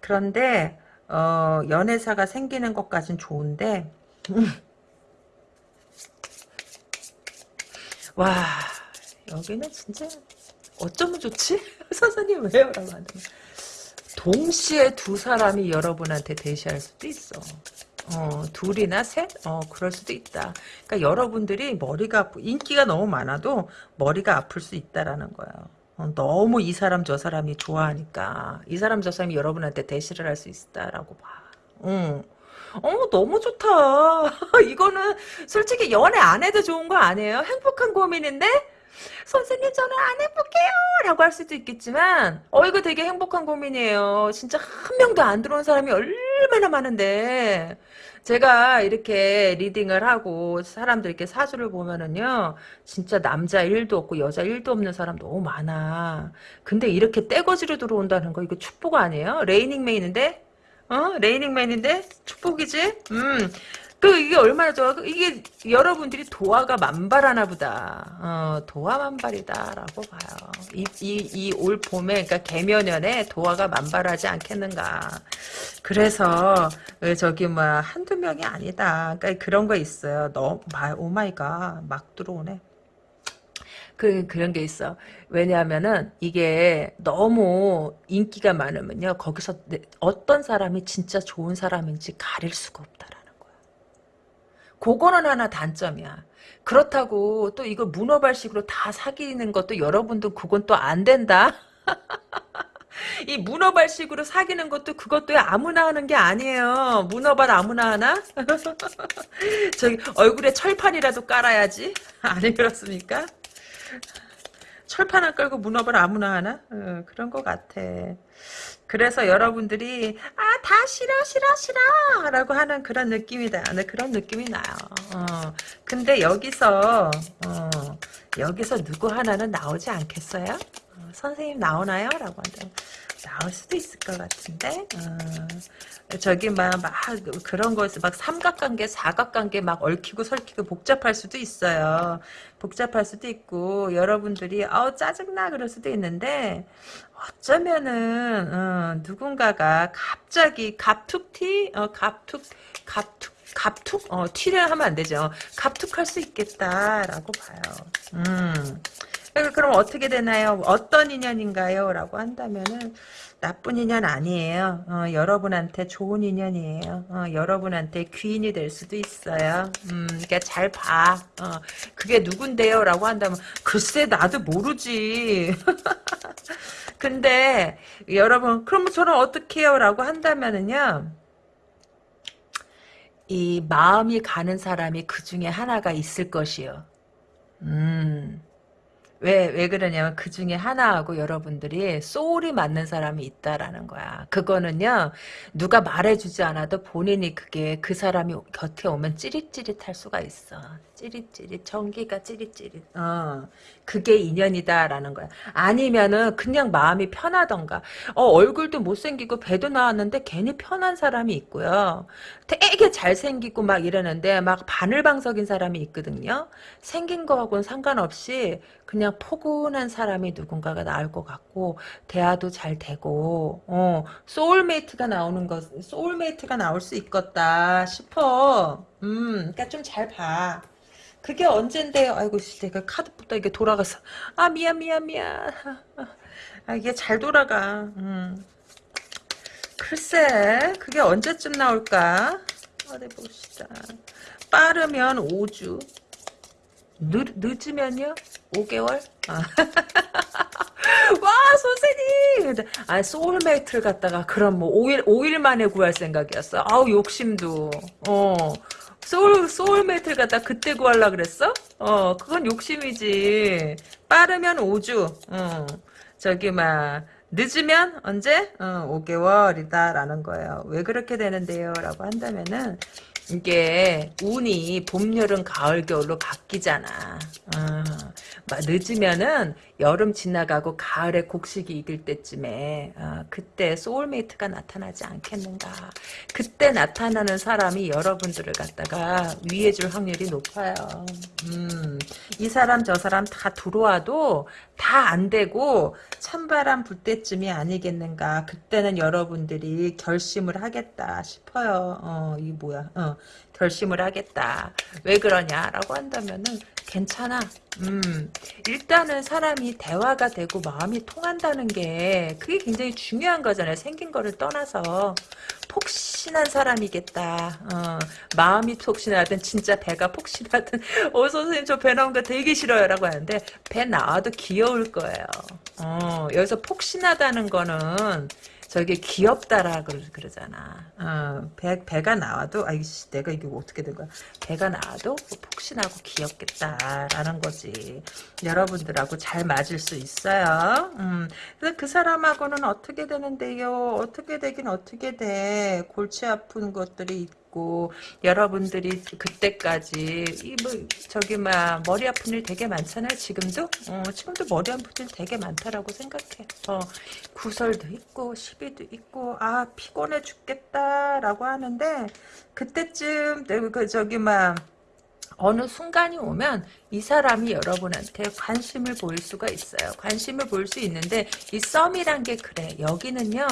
그런데, 어, 연애사가 생기는 것까진 좋은데, 음. 와, 여기는 진짜, 어쩌면 좋지? 선생님 왜요? 라고 한다면, 동시에 두 사람이 여러분한테 대시할 수도 있어. 어, 둘이나 셋? 어, 그럴 수도 있다. 그러니까 여러분들이 머리가 아프, 인기가 너무 많아도 머리가 아플 수 있다라는 거예요. 어, 너무 이 사람 저 사람이 좋아하니까 이 사람 저 사람이 여러분한테 대시를 할 수 있다라고 봐. 응. 어, 너무 좋다. 이거는 솔직히 연애 안 해도 좋은 거 아니에요? 행복한 고민인데? 선생님 저는 안 해볼게요 라고 할 수도 있겠지만 어 이거 되게 행복한 고민이에요 진짜 한 명도 안 들어온 사람이 얼 마나 많은데 제가 이렇게 리딩을 하고 사람들 이렇게 사주를 보면은요 진짜 남자 1도 없고 여자 1도 없는 사람 너무 많아 근데 이렇게 떼거지로 들어온다는 거 이거 축복 아니에요? 레이닝맨인데 어? raining man인데 축복이지? 음 그 이게 얼마나 좋아? 그 이게 여러분들이 도화가 만발하나 보다. 어, 도화 만발이다라고 봐요. 이이이 올봄에 그러니까 계묘년에 도화가 만발하지 않겠는가. 그래서 저기 뭐 한두 명이 아니다. 그러니까 그런 거 있어요. 너 oh my god. 막 들어오네. 그, 그런 게 있어. 왜냐하면은, 이게 너무 인기가 많으면요, 거기서 어떤 사람이 진짜 좋은 사람인지 가릴 수가 없다라. 그거는 하나 단점이야. 그렇다고 또 이거 문어발식으로 다 사귀는 것도 여러분도 그건 또 안 된다. 이 문어발식으로 사귀는 것도 그것도 아무나 하는 게 아니에요. 문어발 아무나 하나? 저기 얼굴에 철판이라도 깔아야지. 아니 그렇습니까? 철판 안 깔고 문어발 아무나 하나? 어, 그런 것 같아. 그래서 여러분들이 아 다 싫어 싫어 싫어! 라고 하는 그런 느낌이다 네, 그런 느낌이 나요. 어, 근데 여기서 어, 여기서 누구 하나는 나오지 않겠어요? 어, 선생님 나오나요? 라고 한다 나올 수도 있을 것 같은데 어, 저기 막, 막 그런 거에서 막 삼각관계 사각관계 막 얽히고 설키고 복잡할 수도 있어요. 복잡할 수도 있고 여러분들이 어 짜증나 그럴 수도 있는데 어쩌면은 어, 누군가가 갑자기 갑툭튀 어, 갑툭 갑툭 갑툭 어 티를 하면 안 되죠. 갑툭할 수 있겠다라고 봐요. 음 그럼 어떻게 되나요 어떤 인연인가요 라고 한다면은 나쁜 인연 아니에요. 어, 여러분한테 좋은 인연이에요. 어, 여러분한테 귀인이 될 수도 있어요. 음, 그러니까 잘 봐. 어, 그게 누군데요? 라고 한다면 글쎄 나도 모르지. 근데 여러분 그럼 저는 어떻게 해요? 라고 한다면은요. 이 마음이 가는 사람이 그 중에 하나가 있을 것이요. 음. 왜, 왜 그러냐면 그 중에 하나하고 여러분들이 소울이 맞는 사람이 있다라는 거야. 그거는요, 누가 말해주지 않아도 본인이 그게 그 사람이 곁에 오면 찌릿찌릿할 수가 있어. 찌릿찌릿, 전기가 찌릿찌릿. 어, 그게 인연이다라는 거야. 아니면은 그냥 마음이 편하던가. 어, 얼굴도 못생기고 배도 나왔는데 괜히 편한 사람이 있고요. 되게 잘생기고 막 이러는데 막 바늘방석인 사람이 있거든요. 생긴 거하고는 상관없이 그냥 포근한 사람이 누군가가 나올 것 같고 대화도 잘 되고 어 soulmate가 나오는 것 soulmate가 나올 수 있겠다 싶어. 음 그러니까 좀 잘 봐. 그게 언젠데요 아이고 씨, 내가 카드부터 이게 돌아가서 아 미안 미안 미안. 아 이게 잘 돌아가. 음. 글쎄 그게 언제쯤 나올까? 어디 봅시다. 빠르면 5주 늦, 늦으면요? 5개월? 아. 와, 선생님! 아, soulmate를 갖다가, 그럼 뭐, 5일, 5일 만에 구할 생각이었어. 아우, 욕심도. 어. soul, soulmate를 갖다 그때 구하려 그랬어? 어, 그건 욕심이지. 빠르면 5주. 어. 저기, 막, 늦으면 언제? 어, 5개월이다. 라는 거예요. 왜 그렇게 되는데요? 라고 한다면은, 이게 운이 봄, 여름, 가을, 겨울로 바뀌잖아. 어, 막 늦으면은 여름 지나가고 가을에 곡식이 익을 때쯤에 어, 그때 soulmate가 나타나지 않겠는가. 그때 나타나는 사람이 여러분들을 갖다가 위해줄 확률이 높아요. 음, 이 사람 저 사람 다 들어와도 다 안 되고 찬바람 불 때쯤이 아니겠는가. 그때는 여러분들이 결심을 하겠다 싶어요. 어, 이 뭐야. 어, 결심을 하겠다. 왜 그러냐라고 한다면은 괜찮아. 음, 일단은 사람이 대화가 되고 마음이 통한다는 게 그게 굉장히 중요한 거잖아요. 생긴 거를 떠나서 폭신한 사람이겠다. 어, 마음이 폭신하든 진짜 배가 폭신하든 어 선생님 저 배 나온 거 되게 싫어요 라고 하는데 배 나와도 귀여울 거예요. 어, 여기서 폭신하다는 거는 저게 귀엽다라 그 그러잖아. 어, 배, 배가 나와도 아이씨 내가 이게 어떻게 된 거야. 배가 나와도 폭신하고 귀엽겠다라는 거지. 여러분들하고 잘 맞을 수 있어요. 음, 그래서 그 사람하고는 어떻게 되는데요. 어떻게 되긴 어떻게 돼. 골치 아픈 것들이 있고 여러분들이 그때까지 이 뭐 저기 막 머리 아픈 일 되게 많잖아요. 지금도 어, 지금도 머리 아픈 일 되게 많다라고 생각해. 어, 구설도 있고 시비도 있고 아 피곤해 죽겠다라고 하는데 그때쯤 그 저기 막 어느 순간이 오면 이 사람이 여러분한테 관심을 보일 수가 있어요. 관심을 보일 수 있는데 이 썸이란 게 그래. 여기는요.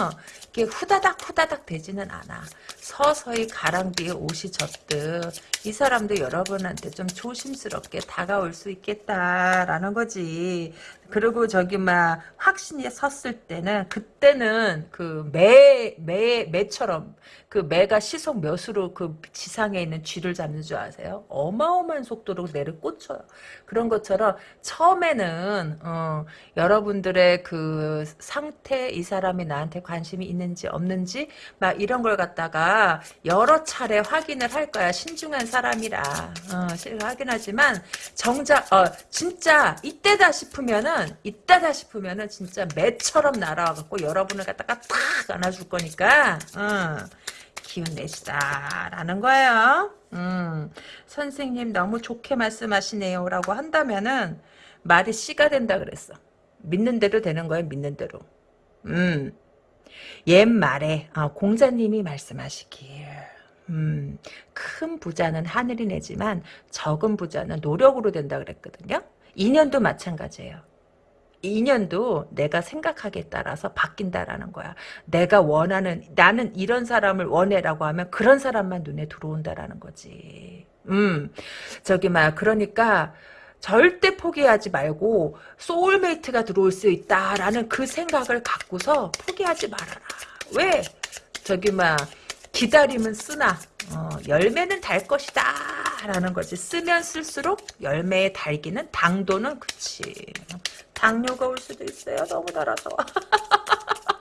이게 후다닥 후다닥 되지는 않아. 서서히 가랑비에 옷이 젖듯 이 사람도 여러분한테 좀 조심스럽게 다가올 수 있겠다라는 거지. 그리고 저기 막 확신이 섰을 때는 그때는 그 매 매 매처럼 그 매가 시속 몇으로 그 지상에 있는 쥐를 잡는 줄 아세요? 어마어마한 속도로 내를 꽂혀요. 그런 것처럼 처음에는 어, 여러분들의 그 상태 이 사람이 나한테 관심이 있는지 없는지 막 이런 걸 갖다가 여러 차례 확인을 할 거야. 신중한 사람이라. 어, 확인하지만 정작 어, 진짜 이때다 싶으면은 이때다 싶으면은 진짜 매처럼 날아와갖고 여러분을 갖다가 탁 안아줄 거니까. 어, 기운 내시다라는 거예요. 음, 선생님 너무 좋게 말씀하시네요 라고 한다면은 말이 씨가 된다 그랬어. 믿는 대로 되는 거예요. 믿는 대로. 음, 옛말에 어, 공자님이 말씀하시길 음, 큰 부자는 하늘이 내지만 적은 부자는 노력으로 된다 그랬거든요. 인연도 마찬가지예요. 인연도 내가 생각하기에 따라서 바뀐다라는 거야. 내가 원하는 나는 이런 사람을 원해라고 하면 그런 사람만 눈에 들어온다라는 거지. 음. 저기 막 그러니까 절대 포기하지 말고 소울메이트가 들어올 수 있다라는 그 생각을 갖고서 포기하지 말아라. 왜? 저기 막 기다림은 쓰나 어, 열매는 달 것이다 라는 거지 쓰면 쓸수록 열매의 달기는 당도는 그치 당뇨가 올 수도 있어요. 너무 달아서.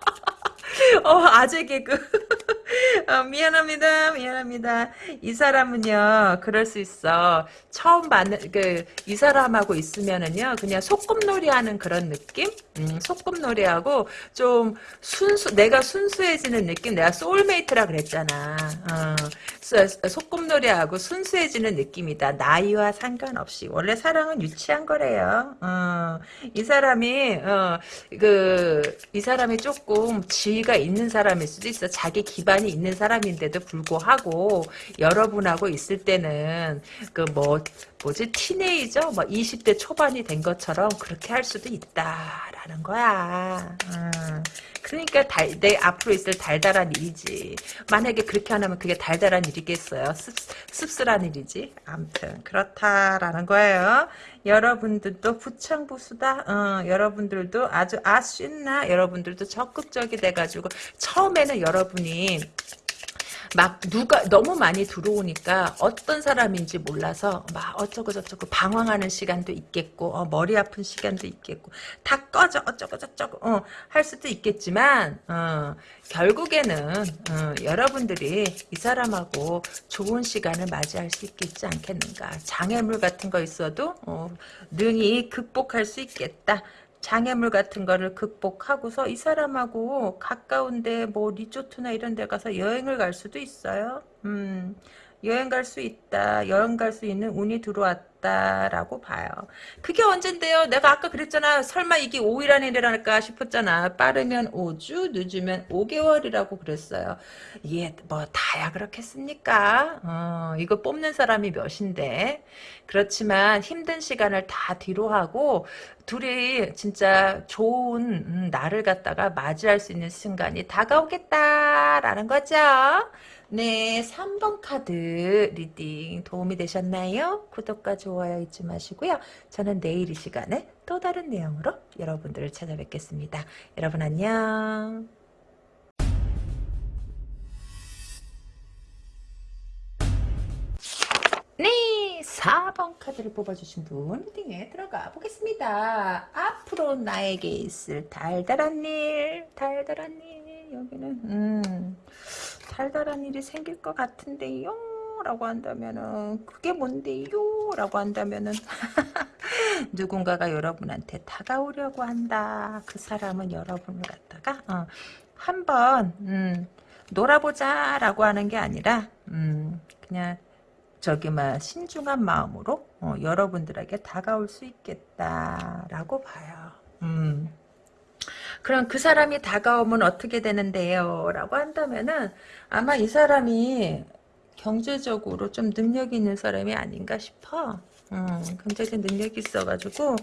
어, 아재 개그. 어, 미안합니다. 미안합니다. 이 사람은요, 그럴 수 있어. 처음 만난, 그, 이 사람하고 있으면은요, 그냥 소꿉놀이 하는 그런 느낌? 음, 소꿉놀이하고, 좀, 순수, 내가 순수해지는 느낌? 내가 soulmate라 그랬잖아. 어, 소꿉놀이하고 순수해지는 느낌이다. 나이와 상관없이. 원래 사랑은 유치한 거래요. 어, 이 사람이, 어, 그, 이 사람이 조금 지위가 있는 사람일 수도 있어. 자기 기반이 있는 사람인데도 불구하고 여러분하고 있을 때는 그 뭐 뭐지 티네이저 뭐 20대 초반이 된 것처럼 그렇게 할 수도 있다라는 거야. 음. 그러니까 달, 내 앞으로 있을 달달한 일이지. 만약에 그렇게 안 하면 그게 달달한 일이겠어요. 씁, 씁쓸한 일이지. 아무튼 그렇다라는 거예요. 여러분들도 부창부수다. 어, 여러분들도 아주 아쉽나 여러분들도 적극적이 돼가지고 처음에는 여러분이 막 누가 너무 많이 들어오니까 어떤 사람인지 몰라서 막 어쩌고 저쩌고 방황하는 시간도 있겠고 어, 머리 아픈 시간도 있겠고 다 꺼져 어쩌고 저쩌고 어, 할 수도 있겠지만 어, 결국에는 어, 여러분들이 이 사람하고 좋은 시간을 맞이할 수 있겠지 않겠는가. 장애물 같은 거 있어도 어, 능히 극복할 수 있겠다 장애물 같은 거를 극복하고서 이 사람하고 가까운데 뭐 리조트나 이런 데 가서 여행을 갈 수도 있어요. 음, 여행 갈 수 있다. 여행 갈 수 있는 운이 들어왔다라고 봐요. 그게 언젠데요? 내가 아까 그랬잖아. 설마 이게 5일 안에 일어날까 싶었잖아. 빠르면 5주, 늦으면 5개월이라고 그랬어요. 이게 뭐 다야 그렇겠습니까? 어, 이거 뽑는 사람이 몇인데. 그렇지만 힘든 시간을 다 뒤로 하고 둘이 진짜 좋은 음, 날을 갖다가 맞이할 수 있는 순간이 다가오겠다라는 거죠. 네, 3번 카드 reading 도움이 되셨나요? 구독과 좋아요 잊지 마시고요. 저는 내일 이 시간에 또 다른 내용으로 여러분들을 찾아뵙겠습니다. 여러분 안녕. 네, 4번 카드를 뽑아주신 분 리딩에 들어가 보겠습니다. 앞으로 나에게 있을 달달한 일, 달달한 일, 여기는, 음, 달달한 일이 생길 것 같은데요. 라고 한다면은, 그게 뭔데요? 라고 한다면은, 누군가가 여러분한테 다가오려고 한다. 그 사람은 여러분을 갖다가, 어, 한번, 음, 놀아보자. 라고 하는 게 아니라, 음, 그냥, 저기 막 신중한 마음으로 어, 여러분들에게 다가올 수 있겠다라고 봐요. 음. 그럼 그 사람이 다가오면 어떻게 되는데요? 라고 한다면은 아마 이 사람이 경제적으로 좀 능력 있는 사람이 아닌가 싶어. 음, 굉장히 능력이 있어가지고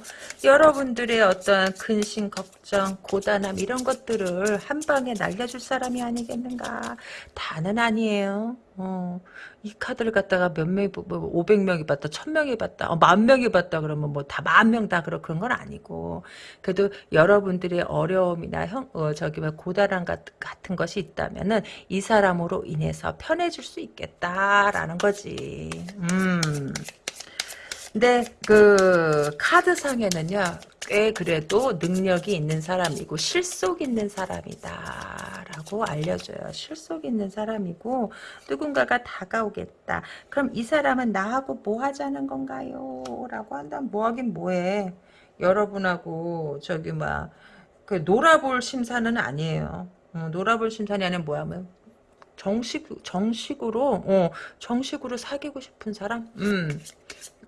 여러분들의 어떤 근심, 걱정, 고단함 이런 것들을 한 방에 날려줄 사람이 아니겠는가. 다는 아니에요. 어, 이 카드를 갖다가 몇 명이, 뭐, 500명이 봤다, 1000명이 봤다, 어, 만 명이 봤다 그러면 뭐 다 만 명 다 그런 건 아니고 그래도 여러분들의 어려움이나 형, 어, 저기 뭐 고단함 같은 것이 있다면은 이 사람으로 인해서 편해질 수 있겠다라는 거지. 음. 근데 그 카드상에는요 꽤 그래도 능력이 있는 사람이고 실속 있는 사람이다 라고 알려줘요. 실속 있는 사람이고 누군가가 다가오겠다. 그럼 이 사람은 나하고 뭐 하자는 건가요? 라고 한다면 뭐 하긴 뭐해? 여러분하고 저기 막 그 놀아볼 심사는 아니에요. 어, 놀아볼 심사는 아니면 뭐하면 정식 정식으로 어 정식으로 사귀고 싶은 사람? 음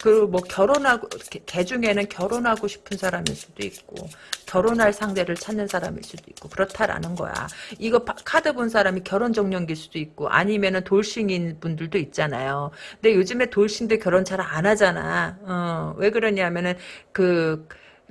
그리고 뭐 결혼하고 개 중에는 결혼하고 싶은 사람일 수도 있고 결혼할 상대를 찾는 사람일 수도 있고 그렇다라는 거야. 이거 카드 본 사람이 결혼 정년기일 수도 있고 아니면은 돌싱인 분들도 있잖아요. 근데 요즘에 돌싱도 결혼 잘 안 하잖아. 어, 왜 그러냐면은 그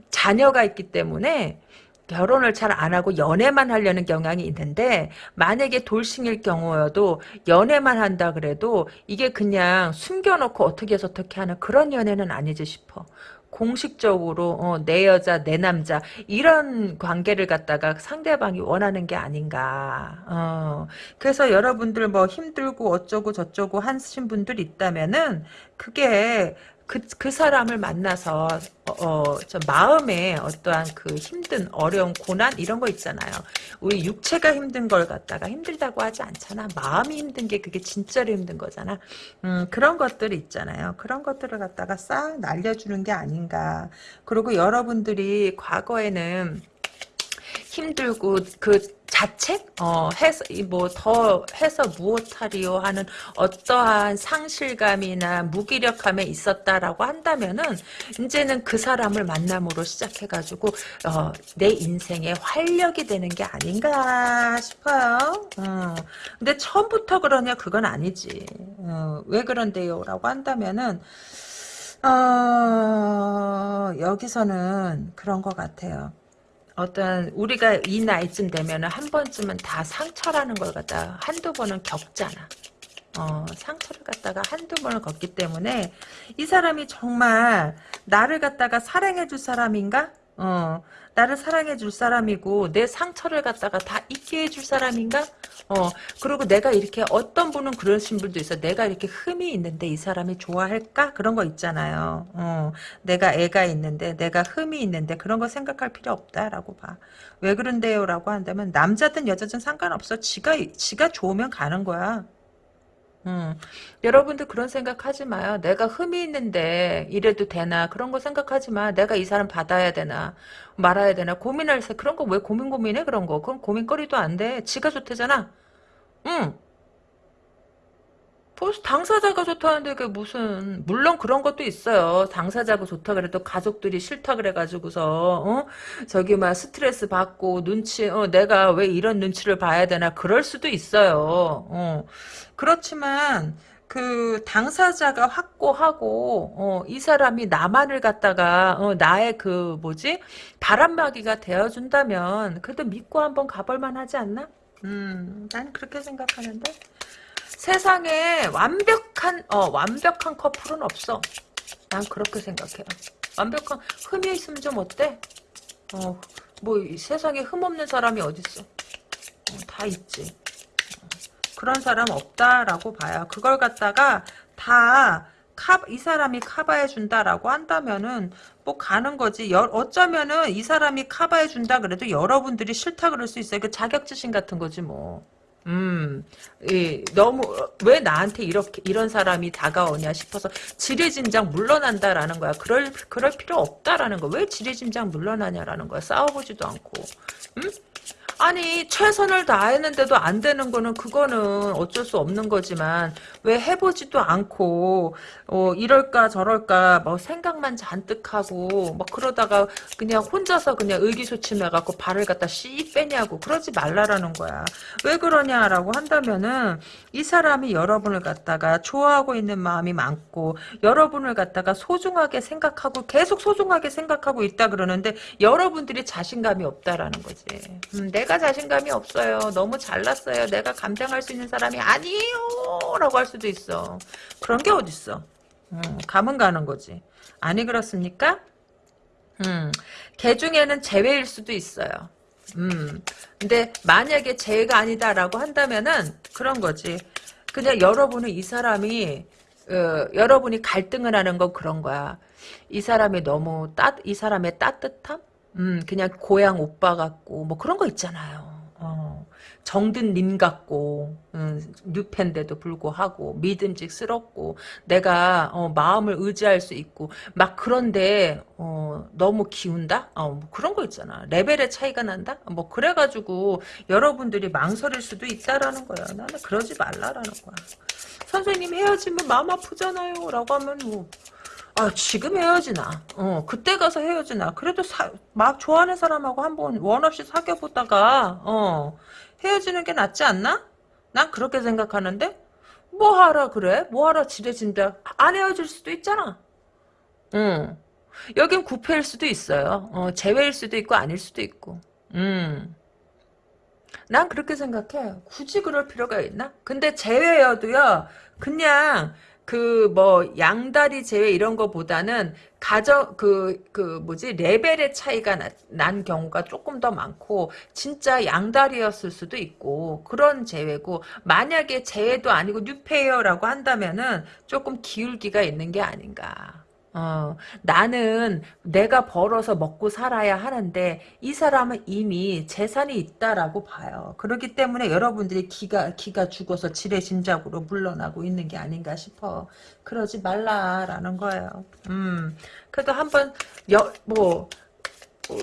자녀가 있기 때문에 결혼을 잘 안 하고 연애만 하려는 경향이 있는데 만약에 돌싱일 경우여도 연애만 한다 그래도 이게 그냥 숨겨놓고 어떻게 해서 어떻게 하는 그런 연애는 아니지 싶어. 공식적으로 어, 내 여자 내 남자 이런 관계를 갖다가 상대방이 원하는 게 아닌가 어, 그래서 여러분들 뭐 힘들고 어쩌고 저쩌고 하신 분들 있다면은 그게 그, 그 사람을 만나서, 어, 어, 저 마음에 어떠한 그 힘든, 어려운 고난, 이런 거 있잖아요. 우리 육체가 힘든 걸 갖다가 힘들다고 하지 않잖아. 마음이 힘든 게 그게 진짜로 힘든 거잖아. 음, 그런 것들이 있잖아요. 그런 것들을 갖다가 싹 날려주는 게 아닌가. 그리고 여러분들이 과거에는 힘들고 그 자책 어 해서 뭐 더 해서 무엇하리요 하는 어떠한 상실감이나 무기력함에 있었다라고 한다면은 이제는 그 사람을 만남으로 시작해가지고 어, 내 인생에 활력이 되는 게 아닌가 싶어요. 어. 근데 처음부터 그러냐 그건 아니지. 어, 왜 그런데요 라고 한다면은 어, 여기서는 그런 것 같아요. 어떤 우리가 이 나이쯤 되면 한 번쯤은 다 상처라는 걸 갖다 한두 번은 겪잖아. 어, 상처를 갖다가 한두 번을 겪기 때문에 이 사람이 정말 나를 갖다가 사랑해 줄 사람인가? 어, 나를 사랑해 줄 사람이고 내 상처를 갖다가 다 잊게 해줄 사람인가? 어, 그리고 내가 이렇게 어떤 분은 그러신 분도 있어. 내가 이렇게 흠이 있는데 이 사람이 좋아할까? 그런 거 있잖아요. 어, 내가 애가 있는데 내가 흠이 있는데 그런 거 생각할 필요 없다라고 봐. 왜 그런데요? 라고 한다면 남자든 여자든 상관없어. 지가 지가 좋으면 가는 거야. 음, 여러분들 그런 생각하지 마요. 내가 흠이 있는데 이래도 되나 그런 거 생각하지 마. 내가 이 사람 받아야 되나 말아야 되나 고민할 새 그런 거 왜 고민 고민해 그런 거. 그럼 고민거리도 안 돼. 지가 좋대잖아. 응. 벌써 당사자가 좋다는데 그게 무슨 물론 그런 것도 있어요. 당사자가 좋다 그래도 가족들이 싫다 그래가지고서 어 저기 막 스트레스 받고 눈치 어 내가 왜 이런 눈치를 봐야 되나 그럴 수도 있어요. 어 그렇지만 그 당사자가 확고하고 어, 이 사람이 나만을 갖다가 어, 나의 그 뭐지 바람막이가 되어준다면 그래도 믿고 한번 가볼 만 하지 않나? 음, 난 그렇게 생각하는데. 세상에 완벽한 어 완벽한 커플은 없어. 난 그렇게 생각해요. 완벽한 흠이 있으면 좀 어때? 어 뭐 세상에 흠 없는 사람이 어딨어? 어, 다 있지. 어, 그런 사람 없다라고 봐요. 그걸 갖다가 다 이 사람이 커버해 준다라고 한다면은 뭐 가는 거지. 여, 어쩌면은 이 사람이 커버해 준다 그래도 여러분들이 싫다 그럴 수 있어요. 그 자격지심 같은 거지 뭐. 음, 이, 너무, 왜 나한테 이렇게, 이런 사람이 다가오냐 싶어서 지레짐작 물러난다라는 거야. 그럴, 그럴 필요 없다라는 거야. 왜 지레짐작 물러나냐라는 거야. 싸워보지도 않고. 음? 아니 최선을 다했는데도 안 되는 거는 그거는 어쩔 수 없는 거지만 왜 해보지도 않고 어, 이럴까 저럴까 뭐 생각만 잔뜩 하고 뭐 그러다가 그냥 혼자서 그냥 의기소침해갖고 발을 갖다 씨 빼냐고 그러지 말라라는 거야. 왜 그러냐라고 한다면은 이 사람이 여러분을 갖다가 좋아하고 있는 마음이 많고 여러분을 갖다가 소중하게 생각하고 계속 소중하게 생각하고 있다 그러는데 여러분들이 자신감이 없다라는 거지. 음, 내가 내가 자신감이 없어요. 너무 잘났어요. 내가 감당할 수 있는 사람이 아니에요. 라고 할 수도 있어. 그런 게 어딨어. 음, 감은 가는 거지. 아니 그렇습니까? 음, 개 중에는 제외일 수도 있어요. 음, 근데 만약에 제외가 아니다라고 한다면은 그런 거지. 그냥 여러분은 이 사람이 어, 여러분이 갈등을 하는 건 그런 거야. 이 사람이 너무 따, 이 사람의 따뜻함? 음, 그냥 고향 오빠 같고, 뭐 그런 거 있잖아요. 어, 정든 님 같고, 음, 뉴팬데도 불구하고, 믿음직스럽고, 내가, 어, 마음을 의지할 수 있고, 막 그런데, 어, 너무 기운다? 어, 뭐 그런 거 있잖아. 레벨의 차이가 난다? 뭐, 그래가지고, 여러분들이 망설일 수도 있다라는 거야. 나는 그러지 말라라는 거야. 선생님 헤어지면 마음 아프잖아요. 라고 하면, 뭐, 아 지금 헤어지나? 어 그때 가서 헤어지나? 그래도 사, 막 좋아하는 사람하고 한번 원 없이 사귀어 보다가 어 헤어지는 게 낫지 않나? 난 그렇게 생각하는데? 뭐 하라 그래? 뭐 하라 지레진다. 안 헤어질 수도 있잖아. 응. 여긴 구패일 수도 있어요. 어 재회일 수도 있고 아닐 수도 있고. 음. 난 그렇게 생각해. 굳이 그럴 필요가 있나? 근데 재회여도요, 그냥 그 뭐 양다리 재회 이런 거보다는 가정 그그 그 뭐지 레벨의 차이가 나, 난 경우가 조금 더 많고 진짜 양다리였을 수도 있고 그런 재회고 만약에 재회도 아니고 new face라고 한다면은 조금 기울기가 있는 게 아닌가. 어, 나는 내가 벌어서 먹고 살아야 하는데 이 사람은 이미 재산이 있다라고 봐요. 그렇기 때문에 여러분들이 기가 기가 죽어서 지레짐작으로 물러나고 있는 게 아닌가 싶어. 그러지 말라라는 거예요. 음, 그래도 한번 뭐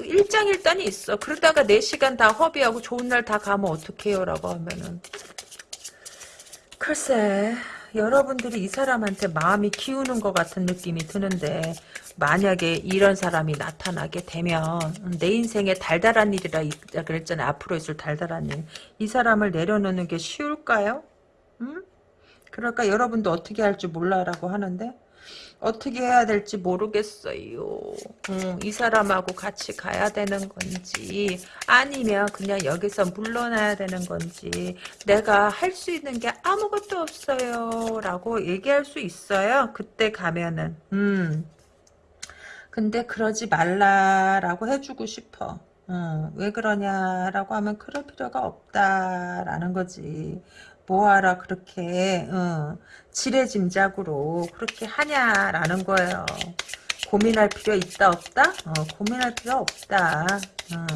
일장일단이 있어. 그러다가 4시간 다 허비하고 좋은 날 다 가면 어떡해요? 라고 하면은 글쎄 여러분들이 이 사람한테 마음이 기우는 것 같은 느낌이 드는데 만약에 이런 사람이 나타나게 되면 내 인생에 달달한 일이라 그랬잖아요. 앞으로 있을 달달한 일. 이 사람을 내려놓는 게 쉬울까요? 음? 그러니까 여러분도 어떻게 할지 몰라라고 하는데 어떻게 해야 될지 모르겠어요. 음, 이 사람하고 같이 가야 되는 건지 아니면 그냥 여기서 물러나야 되는 건지 내가 할 수 있는 게 아무것도 없어요 라고 얘기할 수 있어요. 그때 가면은 음. 근데 그러지 말라라고 해주고 싶어. 어, 왜 그러냐라고 하면 그럴 필요가 없다라는 거지. 뭐하라 그렇게 어, 지레짐작으로 그렇게 하냐라는 거예요. 고민할 필요 있다 없다? 어, 고민할 필요 없다. 어,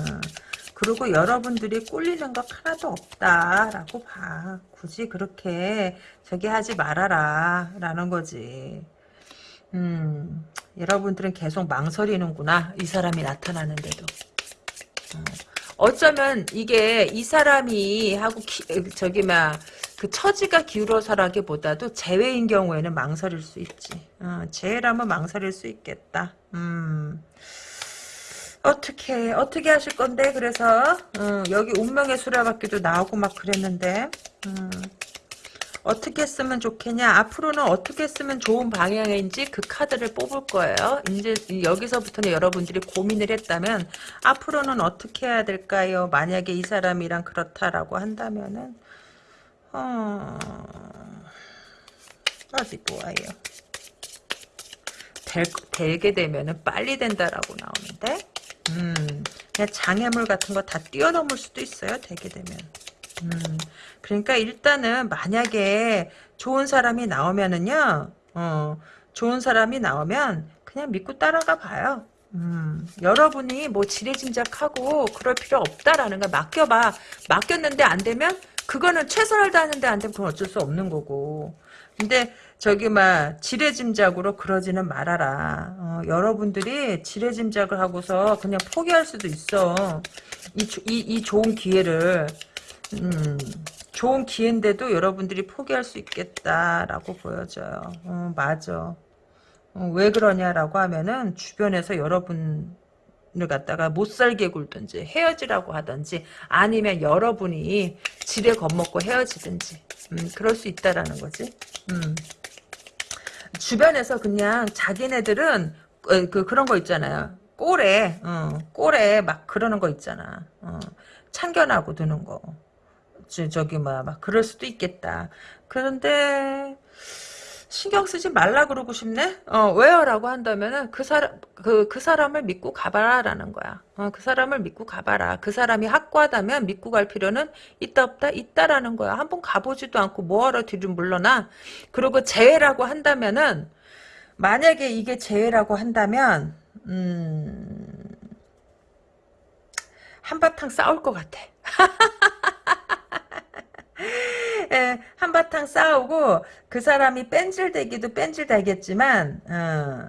그리고 여러분들이 꼴리는 것 하나도 없다라고 봐. 굳이 그렇게 저기 하지 말아라 라는 거지. 음, 여러분들은 계속 망설이는구나. 이 사람이 나타나는데도. 어. 어쩌면 이게 이 사람이 하고 기, 저기 막 그 처지가 기울어서라기보다도 재회인 경우에는 망설일 수 있지. 어, 재회라면 망설일 수 있겠다. 음. 어떻게 어떻게 하실 건데 그래서 어, 여기 운명의 수레바퀴도 나오고 막 그랬는데 음. 어떻게 쓰면 좋겠냐 앞으로는 어떻게 쓰면 좋은 방향인지 그 카드를 뽑을 거예요 이제 여기서부터는 여러분들이 고민을 했다면 앞으로는 어떻게 해야 될까요 만약에 이 사람이랑 그렇다라고 한다면은 어... 어디 보아요 될, 되게 되면은 빨리 된다라고 나오는데 음, 그냥 장애물 같은 거 다 뛰어넘을 수도 있어요 되게 되면 음, 그러니까 일단은 만약에 좋은 사람이 나오면은요, 어, 좋은 사람이 나오면 그냥 믿고 따라가 봐요. 음, 여러분이 뭐 지레짐작하고 그럴 필요 없다라는 거 맡겨봐. 맡겼는데 안 되면 그거는 최선을 다하는데 안 되면 그건 어쩔 수 없는 거고. 근데 저기 막 지레짐작으로 그러지는 말아라. 어, 여러분들이 지레짐작을 하고서 그냥 포기할 수도 있어. 이, 이, 이 좋은 기회를. 음, 좋은 기회인데도 여러분들이 포기할 수 있겠다라고 보여져요. 어, 맞아. 어, 왜 그러냐라고 하면은 주변에서 여러분 을 갖다가 못 살게 굴든지 헤어지라고 하든지 아니면 여러분이 지레 겁먹고 헤어지든지 음, 그럴 수 있다라는 거지. 음. 주변에서 그냥 자기네들은 어, 그 그런 거 있잖아요. 꼴에 어, 꼴에 막 그러는 거 있잖아. 어, 참견하고 드는 거. 저기 뭐야 막 그럴 수도 있겠다. 그런데 신경 쓰지 말라 그러고 싶네? 어, 왜요? 라고 한다면은, 그 사람, 그, 그 사람을 믿고 가봐라, 라는 거야. 어, 그 사람을 믿고 가봐라. 그 사람이 확고하다면 믿고 갈 필요는 있다, 없다, 있다라는 거야. 한번 가보지도 않고 뭐하러 뒤로 물러나? 그리고 재회라고 한다면은, 만약에 이게 재회라고 한다면, 음, 한바탕 싸울 것 같아. 예, 한바탕 싸우고 그 사람이 뺀질대기도 뺀질대겠지만 어,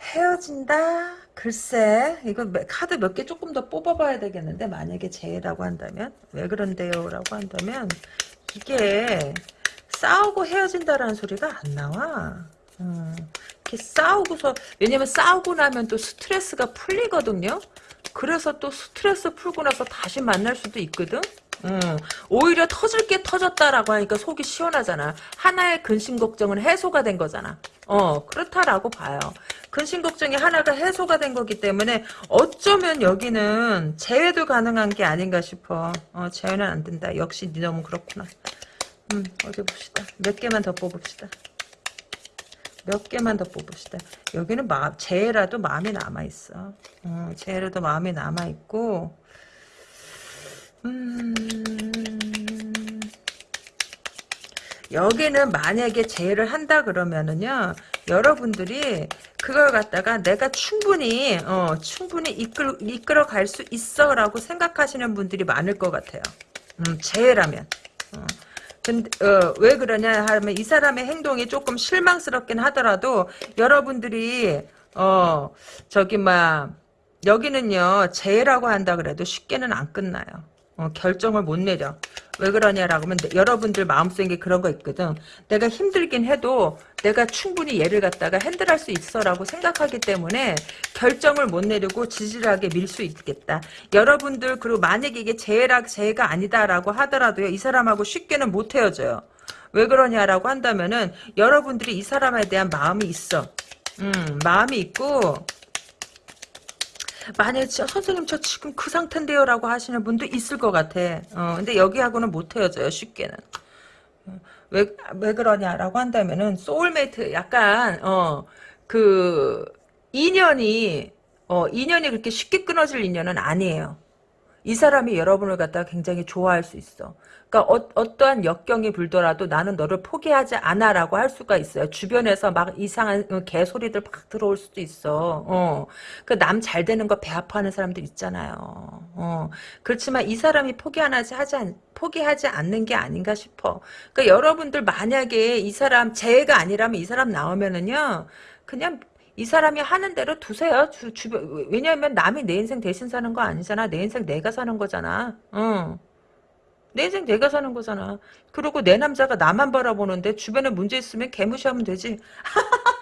헤어진다? 글쎄 이거 카드 몇 개 조금 더 뽑아봐야 되겠는데 만약에 재라고 한다면 왜 그런데요? 라고 한다면 이게 싸우고 헤어진다라는 소리가 안 나와 어, 이렇게 싸우고서 왜냐면 싸우고 나면 또 스트레스가 풀리거든요 그래서 또 스트레스 풀고 나서 다시 만날 수도 있거든 음, 오히려 터질 게 터졌다라고 하니까 속이 시원하잖아. 하나의 근심 걱정은 해소가 된 거잖아. 어, 그렇다라고 봐요. 근심 걱정이 하나가 해소가 된 거기 때문에 어쩌면 여기는 재회도 가능한 게 아닌가 싶어. 어, 재회는 안 된다. 역시 니 너무 그렇구나. 음, 어디 봅시다. 몇 개만 더 뽑읍시다. 몇 개만 더 뽑읍시다. 여기는 마, 재회라도 마음이 남아있어. 어, 재회라도 마음이 남아있고, 음, 여기는 만약에 재해를 한다 그러면은요 여러분들이 그걸 갖다가 내가 충분히 어 충분히 이끌 이끌어 갈 수 있어라고 생각하시는 분들이 많을 것 같아요. 음 재해라면. 어. 근데 어, 왜 그러냐 하면 이 사람의 행동이 조금 실망스럽긴 하더라도 여러분들이 어 저기 막 여기는요 재해라고 한다 그래도 쉽게는 안 끝나요. 어, 결정을 못 내려. 왜 그러냐라고 하면 내- 여러분들 마음속에 그런 거 있거든. 내가 힘들긴 해도 내가 충분히 얘를 갖다가 핸들할 수 있어라고 생각하기 때문에 결정을 못 내리고 지질하게 밀 수 있겠다. 여러분들 그리고 만약에 이게 재해라 재해가 아니다라고 하더라도요. 이 사람하고 쉽게는 못 헤어져요. 왜 그러냐라고 한다면은 여러분들이 이 사람에 대한 마음이 있어. 음, 마음이 있고 만약에 진짜 선생님 저 지금 그 상태인데요 라고 하시는 분도 있을 것 같아. 어, 근데 여기하고는 못 헤어져요 쉽게는. 어, 왜, 왜 그러냐라고 한다면은 소울메이트 약간 어 그 인연이 어 인연이 그렇게 쉽게 끊어질 인연은 아니에요. 이 사람이 여러분을 갖다가 굉장히 좋아할 수 있어. 그러니까 어, 떠한 역경이 불더라도 나는 너를 포기하지 않아라고 할 수가 있어요. 주변에서 막 이상한 어, 개소리들 막 들어올 수도 있어. 어. 그남 잘 되는 거배 아파하는 사람들 있잖아요. 어. 그렇지만 이 사람이 포기 하지 하지 않, 포기하지 않는 게 아닌가 싶어. 그러니까 여러분들 만약에 이 사람 재해가 아니라면 이 사람 나오면은요. 그냥 이 사람이 하는 대로 두세요. 주, 주변, 왜냐하면 남이 내 인생 대신 사는 거 아니잖아. 내 인생 내가 사는 거잖아. 응. 내 인생 내가 사는 거잖아. 그리고 내 남자가 나만 바라보는데 주변에 문제 있으면 개무시하면 되지.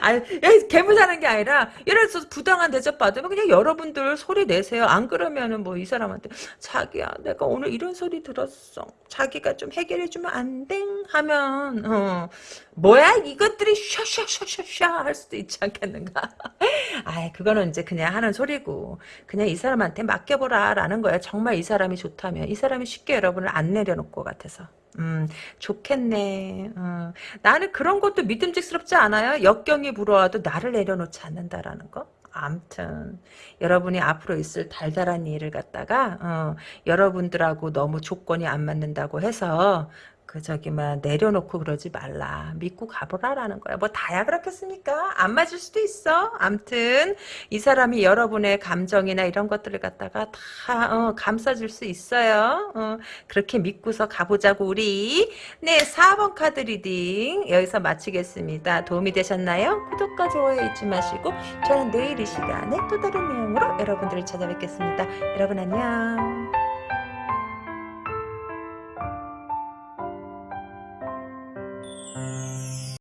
아니, 개무사는 게 아니라, 예를 들어서 부당한 대접 받으면 그냥 여러분들 소리 내세요. 안 그러면은 뭐 이 사람한테, 자기야, 내가 오늘 이런 소리 들었어. 자기가 좀 해결해주면 안 돼? 하면, 어, 뭐야, 이것들이 샤샤샤샤샤 할 수도 있지 않겠는가? 아이, 그거는 이제 그냥 하는 소리고, 그냥 이 사람한테 맡겨보라, 라는 거야. 정말 이 사람이 좋다면. 이 사람이 쉽게 여러분을 안 내려놓을 것 같아서. 음, 좋겠네. 어. 나는 그런 것도 믿음직스럽지 않아요? 역경이 불어와도 나를 내려놓지 않는다라는 거? 암튼 여러분이 앞으로 있을 달달한 일을 갖다가 어, 여러분들하고 너무 조건이 안 맞는다고 해서 그 저기 막 내려놓고 그러지 말라. 믿고 가보라라는 거야. 뭐 다야 그렇겠습니까? 안 맞을 수도 있어. 암튼 이 사람이 여러분의 감정이나 이런 것들을 갖다가 다 어, 감싸줄 수 있어요. 어, 그렇게 믿고서 가보자고 우리. 네 4번 카드 reading 여기서 마치겠습니다. 도움이 되셨나요? 구독과 좋아요 잊지 마시고 저는 내일 이 시간에 또 다른 내용으로 여러분들을 찾아뵙겠습니다. 여러분 안녕